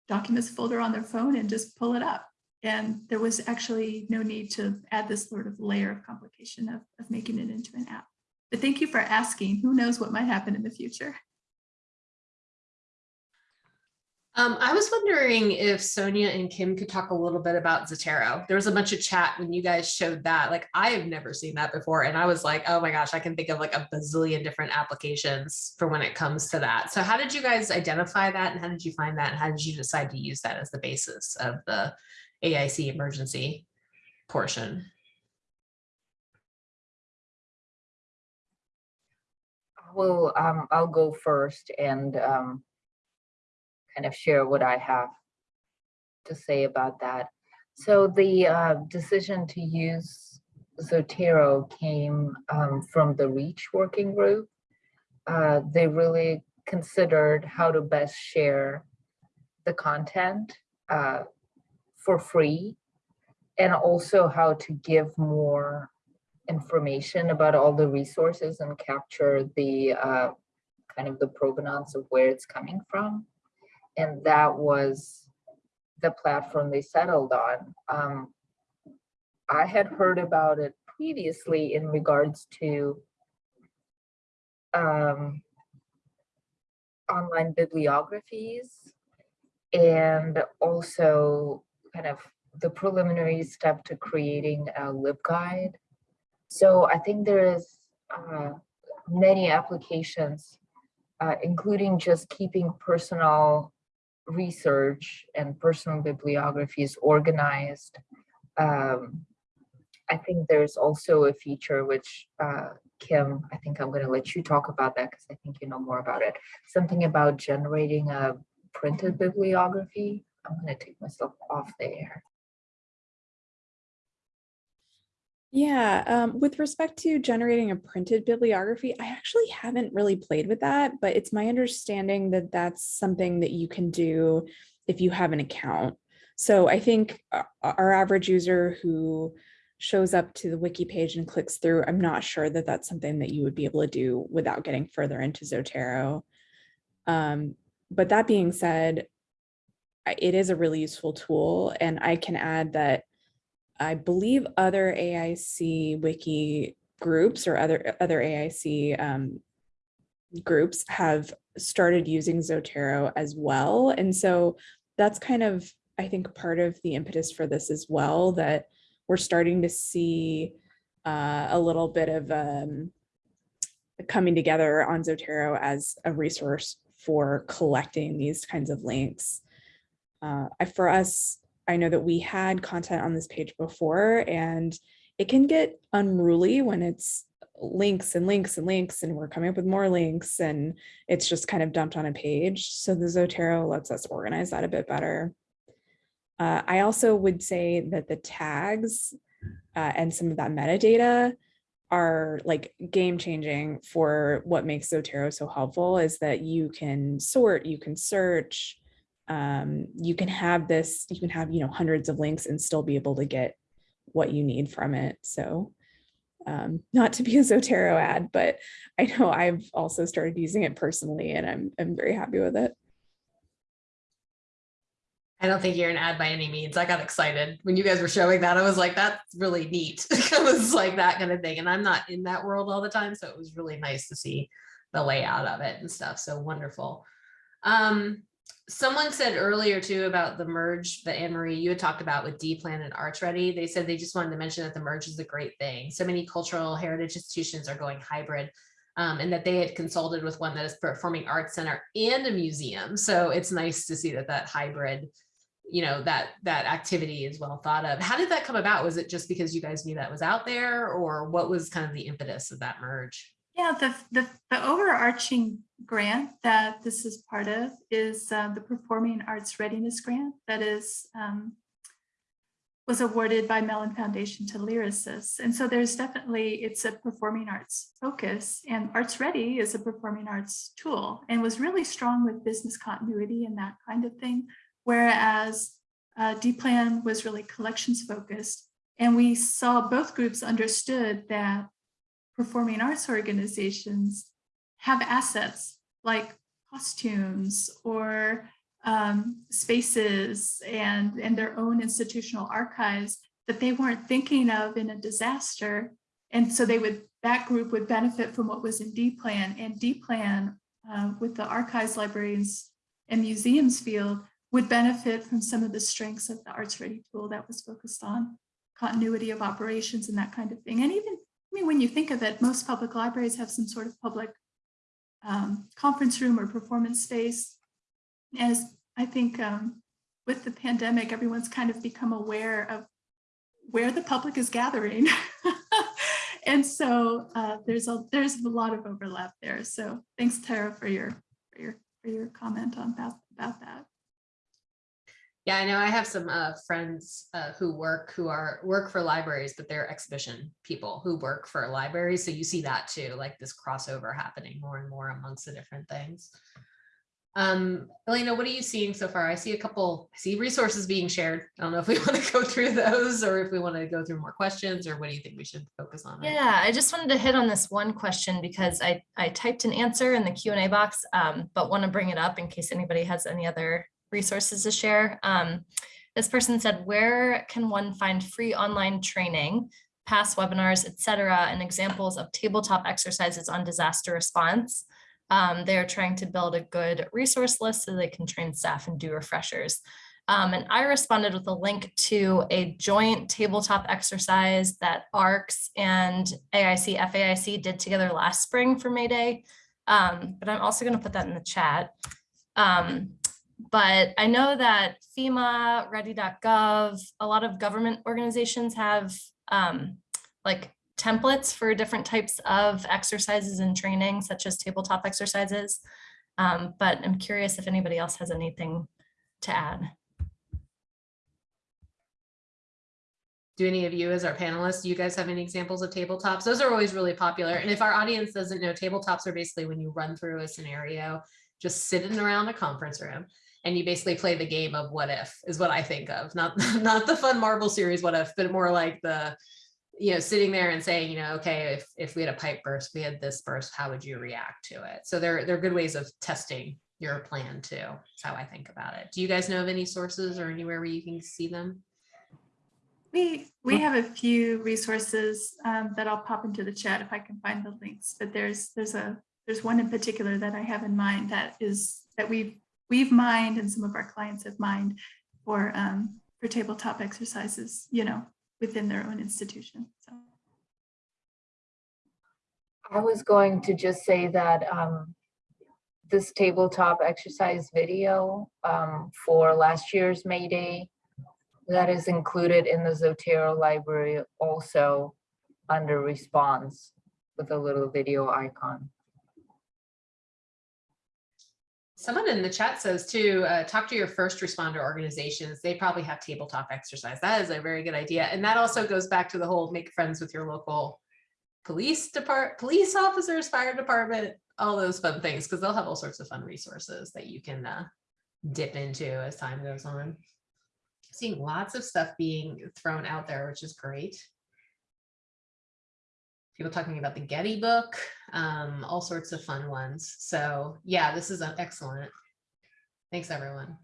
documents folder on their phone and just pull it up. And there was actually no need to add this sort of layer of complication of, of making it into an app. But thank you for asking. Who knows what might happen in the future? Um, I was wondering if Sonia and Kim could talk a little bit about Zotero. There was a bunch of chat when you guys showed that. Like, I have never seen that before. And I was like, oh my gosh, I can think of like a bazillion different applications for when it comes to that. So how did you guys identify that? And how did you find that? And how did you decide to use that as the basis of the AIC emergency portion? Well, um, I'll go first and um, kind of share what I have to say about that. So the uh, decision to use Zotero came um, from the REACH working group. Uh, they really considered how to best share the content uh, for free and also how to give more information about all the resources and capture the uh, kind of the provenance of where it's coming from. And that was the platform they settled on. Um, I had heard about it previously in regards to um, online bibliographies and also kind of the preliminary step to creating a LibGuide. So I think there is uh, many applications, uh, including just keeping personal research and personal bibliographies organized. Um, I think there's also a feature which uh, Kim, I think I'm going to let you talk about that because I think you know more about it. Something about generating a printed bibliography. I'm going to take myself off there. Yeah, um, with respect to generating a printed bibliography, I actually haven't really played with that, but it's my understanding that that's something that you can do if you have an account. So I think uh, our average user who shows up to the wiki page and clicks through, I'm not sure that that's something that you would be able to do without getting further into Zotero. Um, but that being said, it is a really useful tool and I can add that I believe other AIC wiki groups or other other AIC um, groups have started using Zotero as well. And so that's kind of, I think, part of the impetus for this as well, that we're starting to see uh, a little bit of um, coming together on Zotero as a resource for collecting these kinds of links. Uh, for us, I know that we had content on this page before and it can get unruly when it's links and links and links and we're coming up with more links and it's just kind of dumped on a page. So the Zotero lets us organize that a bit better. Uh, I also would say that the tags uh, and some of that metadata are like game changing for what makes Zotero so helpful is that you can sort, you can search, um, you can have this, you can have, you know, hundreds of links and still be able to get what you need from it. So um, not to be a Zotero ad, but I know I've also started using it personally and I'm, I'm very happy with it. I don't think you're an ad by any means. I got excited when you guys were showing that. I was like, that's really neat. it was like that kind of thing. And I'm not in that world all the time. So it was really nice to see the layout of it and stuff. So wonderful. Um, someone said earlier too about the merge that Anne Marie you had talked about with D Plan and Arts Ready. They said they just wanted to mention that the merge is a great thing. So many cultural heritage institutions are going hybrid. Um, and that they had consulted with one that is performing arts center and a museum. So it's nice to see that that hybrid, you know, that that activity is well thought of. How did that come about? Was it just because you guys knew that was out there or what was kind of the impetus of that merge? Yeah, the, the, the overarching grant that this is part of is uh, the Performing Arts Readiness Grant that is um, was awarded by Mellon Foundation to LYRASIS. And so there's definitely, it's a performing arts focus and Arts Ready is a performing arts tool and was really strong with business continuity and that kind of thing. Whereas uh, D-Plan was really collections focused. And we saw both groups understood that performing arts organizations have assets like costumes or um, spaces and, and their own institutional archives that they weren't thinking of in a disaster. And so they would, that group would benefit from what was in D-Plan and D-Plan uh, with the archives, libraries and museums field would benefit from some of the strengths of the Arts Ready tool that was focused on continuity of operations and that kind of thing. And even, I mean, when you think of it, most public libraries have some sort of public um, conference room or performance space. As I think um, with the pandemic, everyone's kind of become aware of where the public is gathering. and so uh, there's a there's a lot of overlap there. So thanks, Tara, for your for your for your comment on that about that. Yeah, I know I have some uh, friends uh, who work who are work for libraries, but they're exhibition people who work for libraries. So you see that too, like this crossover happening more and more amongst the different things. Um, Elena, what are you seeing so far? I see a couple, I see resources being shared. I don't know if we want to go through those or if we want to go through more questions or what do you think we should focus on? Yeah, I just wanted to hit on this one question because I, I typed an answer in the Q and A box, um, but want to bring it up in case anybody has any other resources to share. Um, this person said, where can one find free online training, past webinars, et cetera, and examples of tabletop exercises on disaster response? Um, they're trying to build a good resource list so they can train staff and do refreshers. Um, and I responded with a link to a joint tabletop exercise that ARCS and AIC, FAIC did together last spring for May Day. Um, but I'm also going to put that in the chat. Um, but I know that FEMA, ready.gov, a lot of government organizations have um, like templates for different types of exercises and training, such as tabletop exercises. Um, but I'm curious if anybody else has anything to add. Do any of you as our panelists, do you guys have any examples of tabletops? Those are always really popular. And if our audience doesn't know, tabletops are basically when you run through a scenario, just sitting around a conference room and you basically play the game of what if is what I think of, not, not the fun Marvel series what if, but more like the, you know, sitting there and saying, you know, okay, if, if we had a pipe burst, we had this burst, how would you react to it? So they're, they're good ways of testing your plan too. That's how I think about it. Do you guys know of any sources or anywhere where you can see them? We, we have a few resources um, that I'll pop into the chat if I can find the links, but there's, there's a, there's one in particular that I have in mind that is, that we've, we've mined and some of our clients have mined for, um, for tabletop exercises, you know, within their own institution, so. I was going to just say that um, this tabletop exercise video um, for last year's May Day that is included in the Zotero library also under response with a little video icon. Someone in the chat says too, uh, talk to your first responder organizations. They probably have tabletop exercise. That is a very good idea. And that also goes back to the whole make friends with your local police depart, police officers, fire department, all those fun things, because they'll have all sorts of fun resources that you can uh, dip into as time goes on. Seeing lots of stuff being thrown out there, which is great. People talking about the Getty book, um, all sorts of fun ones. So yeah, this is uh, excellent. Thanks, everyone.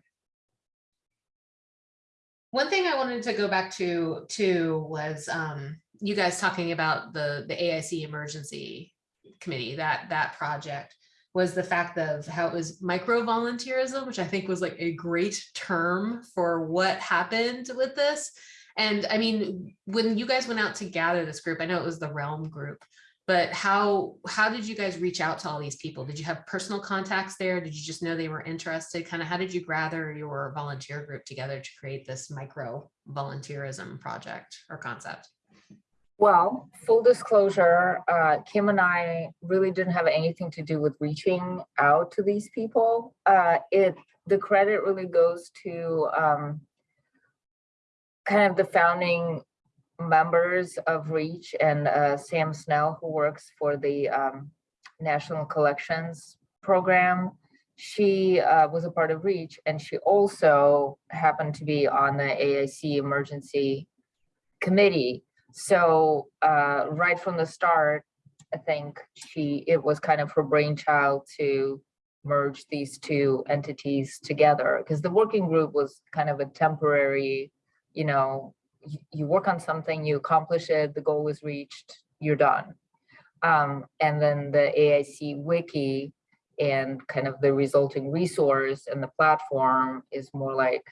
One thing I wanted to go back to too was um, you guys talking about the the AIC emergency committee that that project was the fact of how it was micro volunteerism, which I think was like a great term for what happened with this. And I mean, when you guys went out to gather this group, I know it was the Realm group, but how how did you guys reach out to all these people? Did you have personal contacts there? Did you just know they were interested? Kind of how did you gather your volunteer group together to create this micro volunteerism project or concept? Well, full disclosure, uh, Kim and I really didn't have anything to do with reaching out to these people. Uh, it the credit really goes to um, kind of the founding members of REACH and uh, Sam Snell, who works for the um, National Collections Program. She uh, was a part of REACH and she also happened to be on the AIC Emergency Committee. So uh, right from the start, I think she it was kind of her brainchild to merge these two entities together because the working group was kind of a temporary, you know, you, you work on something, you accomplish it, the goal is reached, you're done. Um, and then the AIC wiki and kind of the resulting resource and the platform is more like,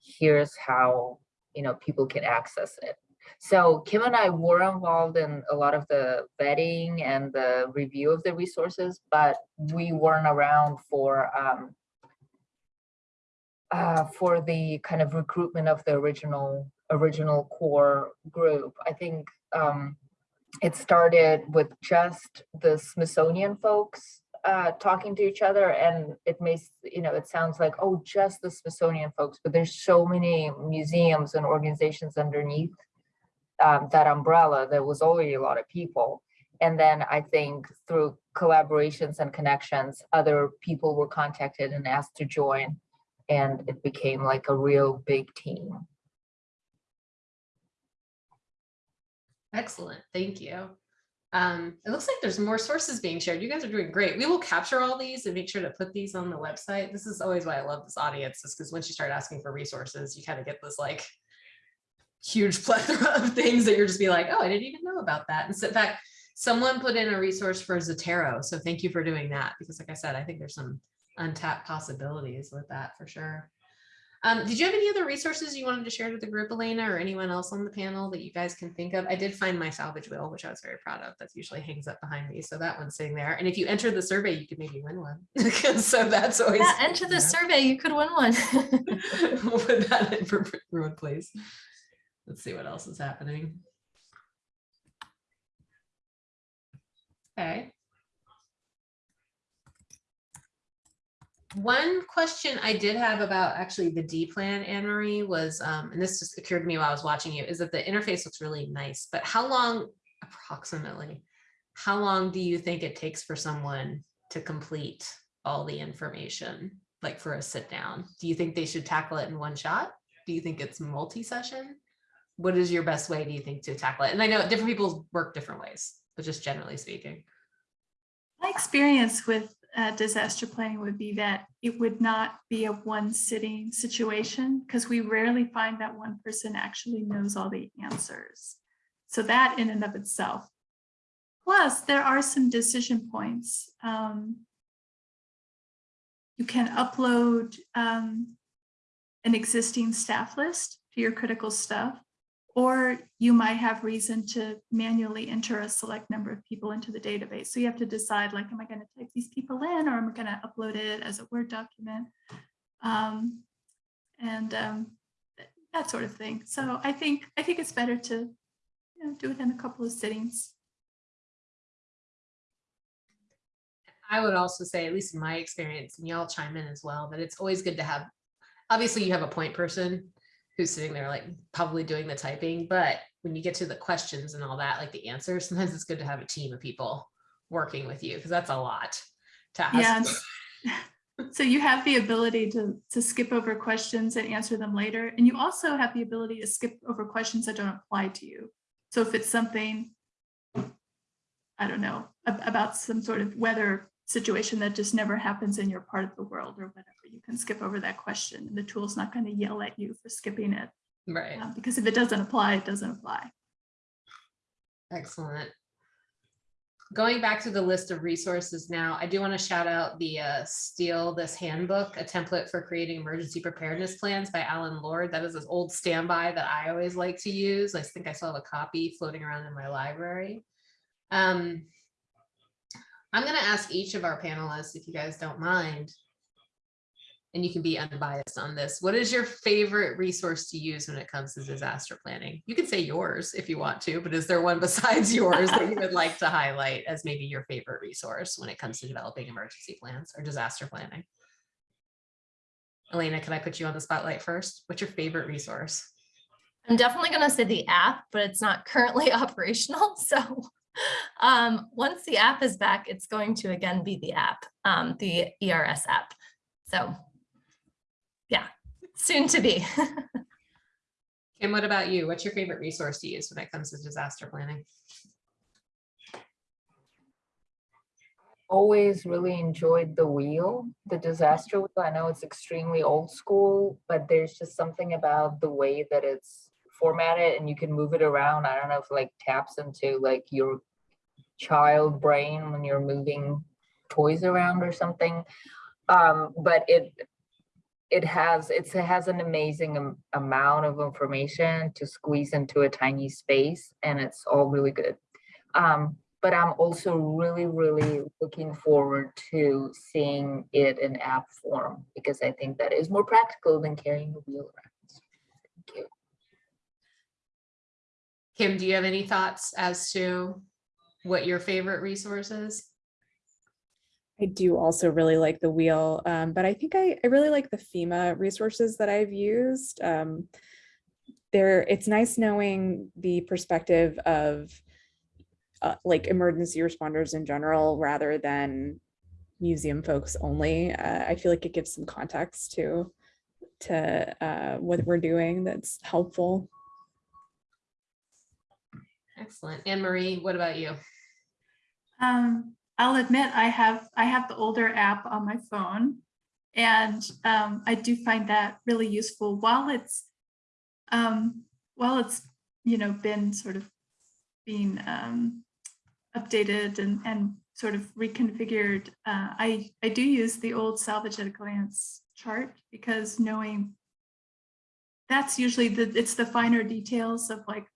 here's how, you know, people can access it. So Kim and I were involved in a lot of the vetting and the review of the resources, but we weren't around for um, uh, for the kind of recruitment of the original original core group. I think um, it started with just the Smithsonian folks uh, talking to each other, and it makes you know it sounds like oh just the Smithsonian folks, but there's so many museums and organizations underneath um, that umbrella, there was already a lot of people. And then I think through collaborations and connections, other people were contacted and asked to join. And it became like a real big team. Excellent, thank you. Um, it looks like there's more sources being shared. You guys are doing great. We will capture all these and make sure to put these on the website. This is always why I love this audience, is because once you start asking for resources, you kind of get this like huge plethora of things that you're just be like, oh, I didn't even know about that. And so in fact, someone put in a resource for Zotero. So thank you for doing that, because like I said, I think there's some untapped possibilities with that for sure. Um, did you have any other resources you wanted to share with the group, Elena, or anyone else on the panel that you guys can think of? I did find my salvage wheel, which I was very proud of. That usually hangs up behind me. So that one's sitting there. And if you enter the survey, you could maybe win one. so that's always Yeah, enter the yeah. survey, you could win one. we'll put that in for everyone, please. Let's see what else is happening. Okay. One question I did have about actually the DPlan, Anne Marie, was, um, and this just occurred to me while I was watching you, is that the interface looks really nice, but how long approximately, how long do you think it takes for someone to complete all the information, like for a sit down? Do you think they should tackle it in one shot? Do you think it's multi-session? What is your best way, do you think, to tackle it? And I know different people work different ways, but just generally speaking. My experience with uh, disaster planning would be that it would not be a one sitting situation because we rarely find that one person actually knows all the answers. So that in and of itself. Plus, there are some decision points. Um, you can upload um, an existing staff list to your critical stuff, or you might have reason to manually enter a select number of people into the database. So you have to decide like, am I going to type these people in or am I going to upload it as a Word document? Um, and um, that sort of thing. So I think I think it's better to you know, do it in a couple of sittings. I would also say, at least in my experience, and y'all chime in as well, that it's always good to have, obviously you have a point person who's sitting there like probably doing the typing, but when you get to the questions and all that, like the answers, sometimes it's good to have a team of people working with you because that's a lot to ask. Yeah. So you have the ability to, to skip over questions and answer them later. And you also have the ability to skip over questions that don't apply to you. So if it's something, I don't know, about some sort of weather situation that just never happens in your part of the world or whatever, you can skip over that question the tool's not going to yell at you for skipping it. Right, uh, Because if it doesn't apply, it doesn't apply. excellent. Going back to the list of resources now, I do want to shout out the uh, Steal This Handbook, a template for creating emergency preparedness plans by Allyn Lord. That is an old standby that I always like to use. I think I still have a copy floating around in my library. Um, I'm going to ask each of our panelists, if you guys don't mind, and you can be unbiased on this. What is your favorite resource to use when it comes to disaster planning? You can say yours if you want to, but is there one besides yours that you would like to highlight as maybe your favorite resource when it comes to developing emergency plans or disaster planning? Elena, can I put you on the spotlight first? What's your favorite resource? I'm definitely going to say the app, but it's not currently operational. So um, once the app is back, it's going to again be the app, um, the ERS app. So yeah, soon to be. Kim, what about you? What's your favorite resource to use when it comes to disaster planning? always really enjoyed the wheel, the disaster wheel. I know it's extremely old school, but there's just something about the way that it's formatted and you can move it around. I don't know if like taps into like your child brain when you're moving toys around or something. Um, but it it has it's, it has an amazing am- amount of information to squeeze into a tiny space and it's all really good. Um, but I'm also really, really looking forward to seeing it in app form because I think that is more practical than carrying a wheel around. Thank you. Kim, do you have any thoughts as to what your favorite resource is? I do also really like the wheel, um, but I think I, I really like the FEMA resources that I've used. Um, there, it's nice knowing the perspective of uh, like emergency responders in general rather than museum folks only. Uh, I feel like it gives some context to to uh, what we're doing that's helpful. Excellent. Anne Marie, what about you? Um, I'll admit I have I have the older app on my phone, and um, I do find that really useful. While it's um, while it's you know been sort of being um, updated and and sort of reconfigured, uh, I I do use the old salvage at a glance chart because knowing that's usually the it's the finer details of like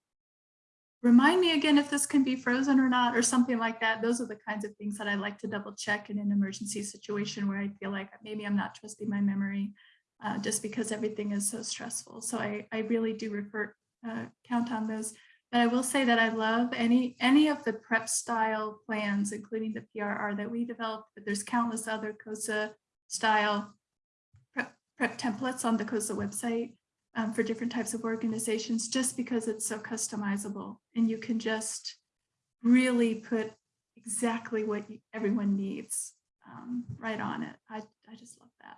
remind me again if this can be frozen or not, or something like that. Those are the kinds of things that I like to double check in an emergency situation where I feel like maybe I'm not trusting my memory uh, just because everything is so stressful. So I, I really do refer, uh, count on those. But I will say that I love any, any of the prep style plans, including the PRR that we developed, but there's countless other COSA style prep, prep templates on the COSA website um, for different types of organizations just because it's so customizable and you can just really put exactly what everyone needs um, right on it. I, I just love that.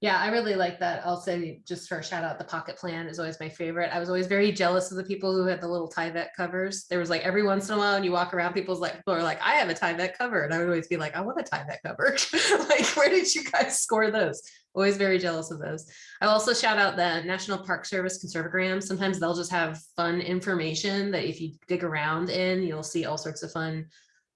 Yeah, I really like that. I'll say just for a shout out, the pocket plan is always my favorite. I was always very jealous of the people who had the little Tyvek covers. There was like every once in a while and you walk around, people's like, people are like, I have a Tyvek cover. And I would always be like, I want a Tyvek cover. like, where did you guys score those? Always very jealous of those. I'll also shout out the National Park Service Conserve O Gram. Sometimes they'll just have fun information that if you dig around in, you'll see all sorts of fun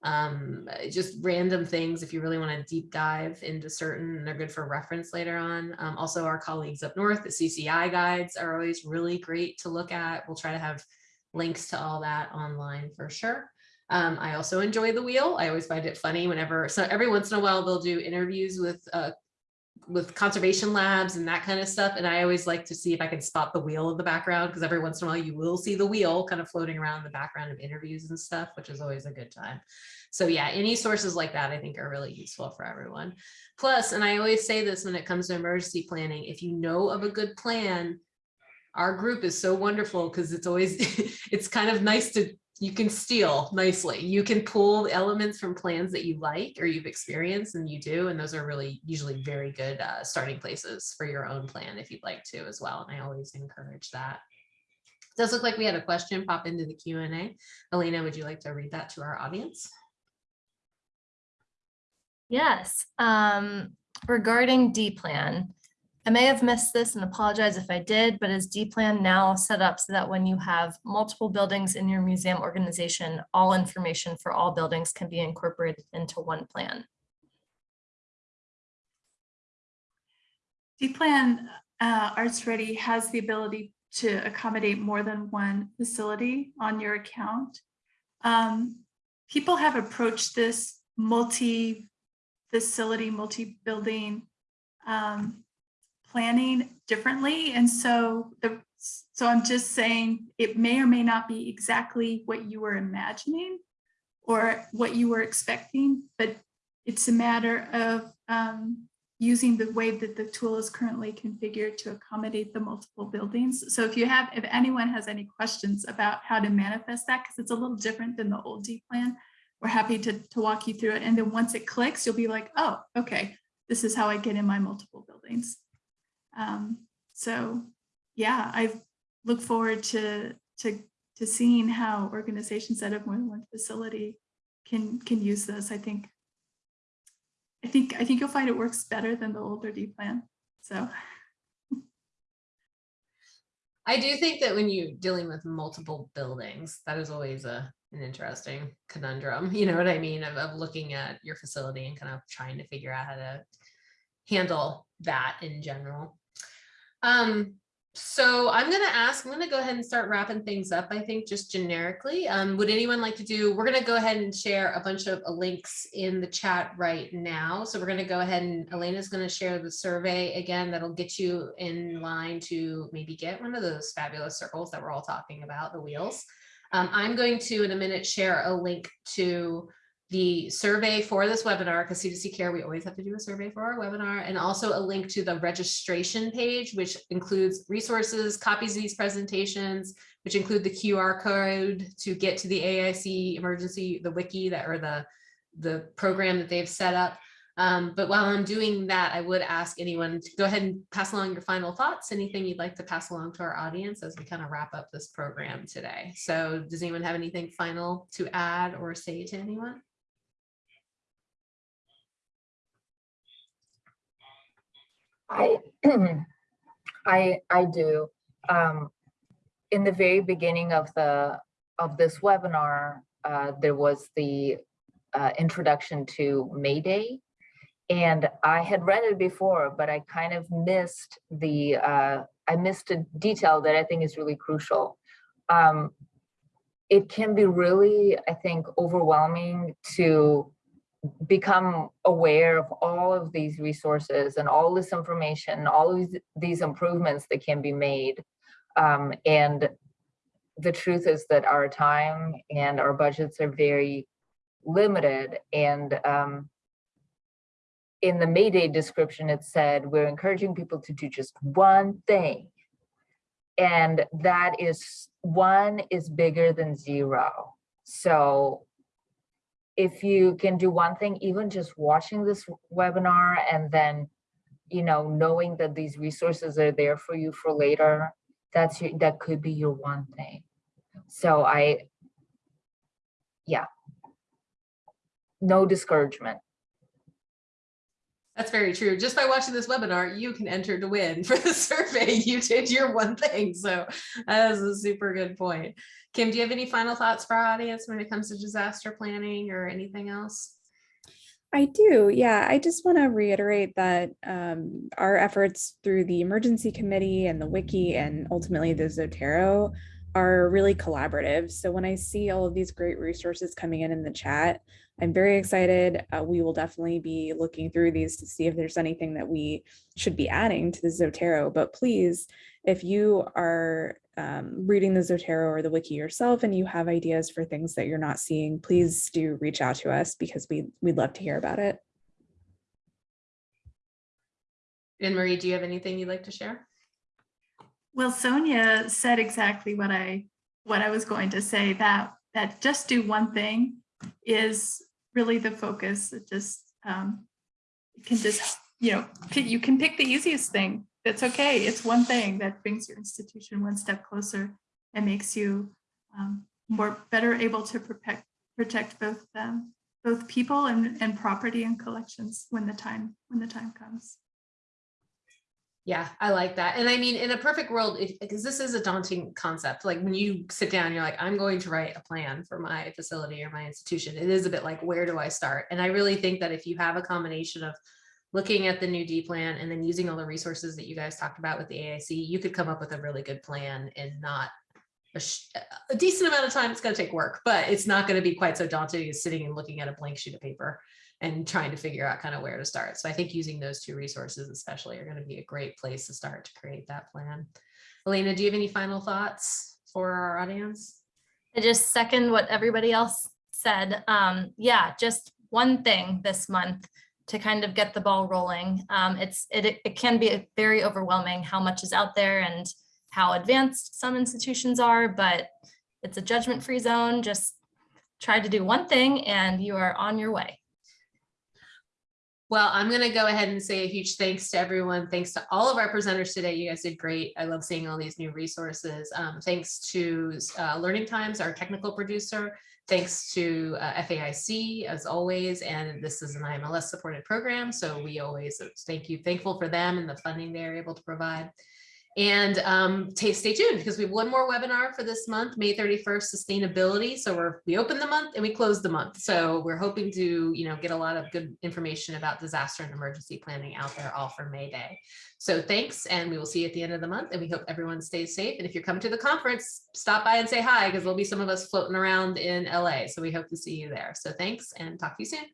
um just random things if you really want to deep dive into certain and they're good for reference later on. Um, also our colleagues up north the cci guides are always really great to look at. We'll try to have links to all that online for sure. Um, i also enjoy the wheel. I always find it funny whenever so every once in a while they'll do interviews with uh with conservation labs and that kind of stuff. And I always like to see if I can spot the wheel in the background because every once in a while you will see the wheel kind of floating around in the background of interviews and stuff, which is always a good time. So yeah, any sources like that I think are really useful for everyone. Plus, and I always say this when it comes to emergency planning, if you know of a good plan, our group is so wonderful because it's always, it's kind of nice to you can steal nicely. You can pull elements from plans that you like or you've experienced and you do. And those are really usually very good uh, starting places for your own plan if you'd like to as well. And I always encourage that. Does look like we had a question pop into the Q and A. Elena, would you like to read that to our audience? Yes, um, regarding DPlan, I may have missed this and apologize if I did, but is DPlan now set up so that when you have multiple buildings in your museum organization, all information for all buildings can be incorporated into one plan? DPlan uh, ArtsReady has the ability to accommodate more than one facility on your account. Um, people have approached this multi-facility, multi-building um, planning differently. And so the so I'm just saying it may or may not be exactly what you were imagining or what you were expecting, but it's a matter of um, using the way that the tool is currently configured to accommodate the multiple buildings. So if you have, if anyone has any questions about how to manifest that, because it's a little different than the old DPlan, we're happy to, to walk you through it. And then once it clicks, you'll be like, oh, okay, this is how I get in my multiple buildings. Um, so yeah, I look forward to, to, to seeing how organizations that have more than one facility can, can use this. I think I think I think you'll find it works better than the older DPlan. So I do think that when you're dealing with multiple buildings, that is always a an interesting conundrum. You know what I mean? Of, of looking at your facility and kind of trying to figure out how to handle that in general. Um, so I'm going to ask, I'm going to go ahead and start wrapping things up, I think, just generically. Um, would anyone like to do, we're going to go ahead and share a bunch of links in the chat right now. So we're going to go ahead and Elena's going to share the survey again, that'll get you in line to maybe get one of those fabulous circles that we're all talking about, the wheels. Um, I'm going to, in a minute, share a link to the survey for this webinar, because C2C Care, we always have to do a survey for our webinar, and also a link to the registration page, which includes resources, copies of these presentations, which include the QR code to get to the AIC emergency, the wiki that or the, the program that they've set up. Um, but while I'm doing that, I would ask anyone to go ahead and pass along your final thoughts, anything you'd like to pass along to our audience as we kind of wrap up this program today. So does anyone have anything final to add or say to anyone? I, I, I do. Um, in the very beginning of the, of this webinar, uh, there was the uh, introduction to May Day. And I had read it before, but I kind of missed the, uh, I missed a detail that I think is really crucial. Um, it can be really, I think, overwhelming to become aware of all of these resources and all this information, all of these, improvements that can be made. Um, and the truth is that our time and our budgets are very limited. And um, in the Mayday description, it said, we're encouraging people to do just one thing. And that is, one is bigger than zero. So if you can do one thing, even just watching this webinar and then, you know, knowing that these resources are there for you for later, that's your, that could be your one thing. So I, yeah. No discouragement. That's very true. Just by watching this webinar, you can enter to win for the survey. You did your one thing. So that is a super good point. Kim, do you have any final thoughts for our audience when it comes to disaster planning or anything else? I do, yeah. I just want to reiterate that um, our efforts through the emergency committee and the wiki and ultimately the Zotero are really collaborative. So when I see all of these great resources coming in in the chat, I'm very excited. Uh, we will definitely be looking through these to see if there's anything that we should be adding to the Zotero. But please, if you are um, reading the Zotero or the wiki yourself and you have ideas for things that you're not seeing, please do reach out to us because we, we'd love to hear about it. Anne Marie, do you have anything you'd like to share? Well, Sonia said exactly what I what I was going to say that that just do one thing is really the focus. It just um, you can just you know you can pick the easiest thing. That's okay. It's one thing that brings your institution one step closer and makes you um, more better able to protect protect both um, both people and, and property and collections when the time when the time comes. Yeah, I like that. And I mean, in a perfect world, because this is a daunting concept, like when you sit down, you're like, I'm going to write a plan for my facility or my institution. It is a bit like, where do I start? And I really think that if you have a combination of looking at the new DPlan and then using all the resources that you guys talked about with the AIC, you could come up with a really good plan and not a, a decent amount of time. It's going to take work, but it's not going to be quite so daunting as sitting and looking at a blank sheet of paper and trying to figure out kind of where to start. So I think using those two resources especially are going to be a great place to start to create that plan. Elena, do you have any final thoughts for our audience? I just second what everybody else said. Um, yeah, just one thing this month to kind of get the ball rolling. Um, it's it, it can be very overwhelming how much is out there and how advanced some institutions are, but it's a judgment-free zone. Just try to do one thing and you are on your way. Well, I'm going to go ahead and say a huge thanks to everyone. Thanks to all of our presenters today. You guys did great. I love seeing all these new resources. Um, thanks to uh, Learning Times, our technical producer. Thanks to uh, FAIC as always. And this is an IMLS supported program. So we always thank you, thankful for them and the funding they're able to provide. And um, stay tuned because we have one more webinar for this month, May 31st, sustainability. So we're we open the month and we close the month. So we're hoping to you know get a lot of good information about disaster and emergency planning out there all for May Day. So thanks, and we will see you at the end of the month. And we hope everyone stays safe. And if you're coming to the conference, stop by and say hi because there'll be some of us floating around in LA. So we hope to see you there. So thanks and talk to you soon.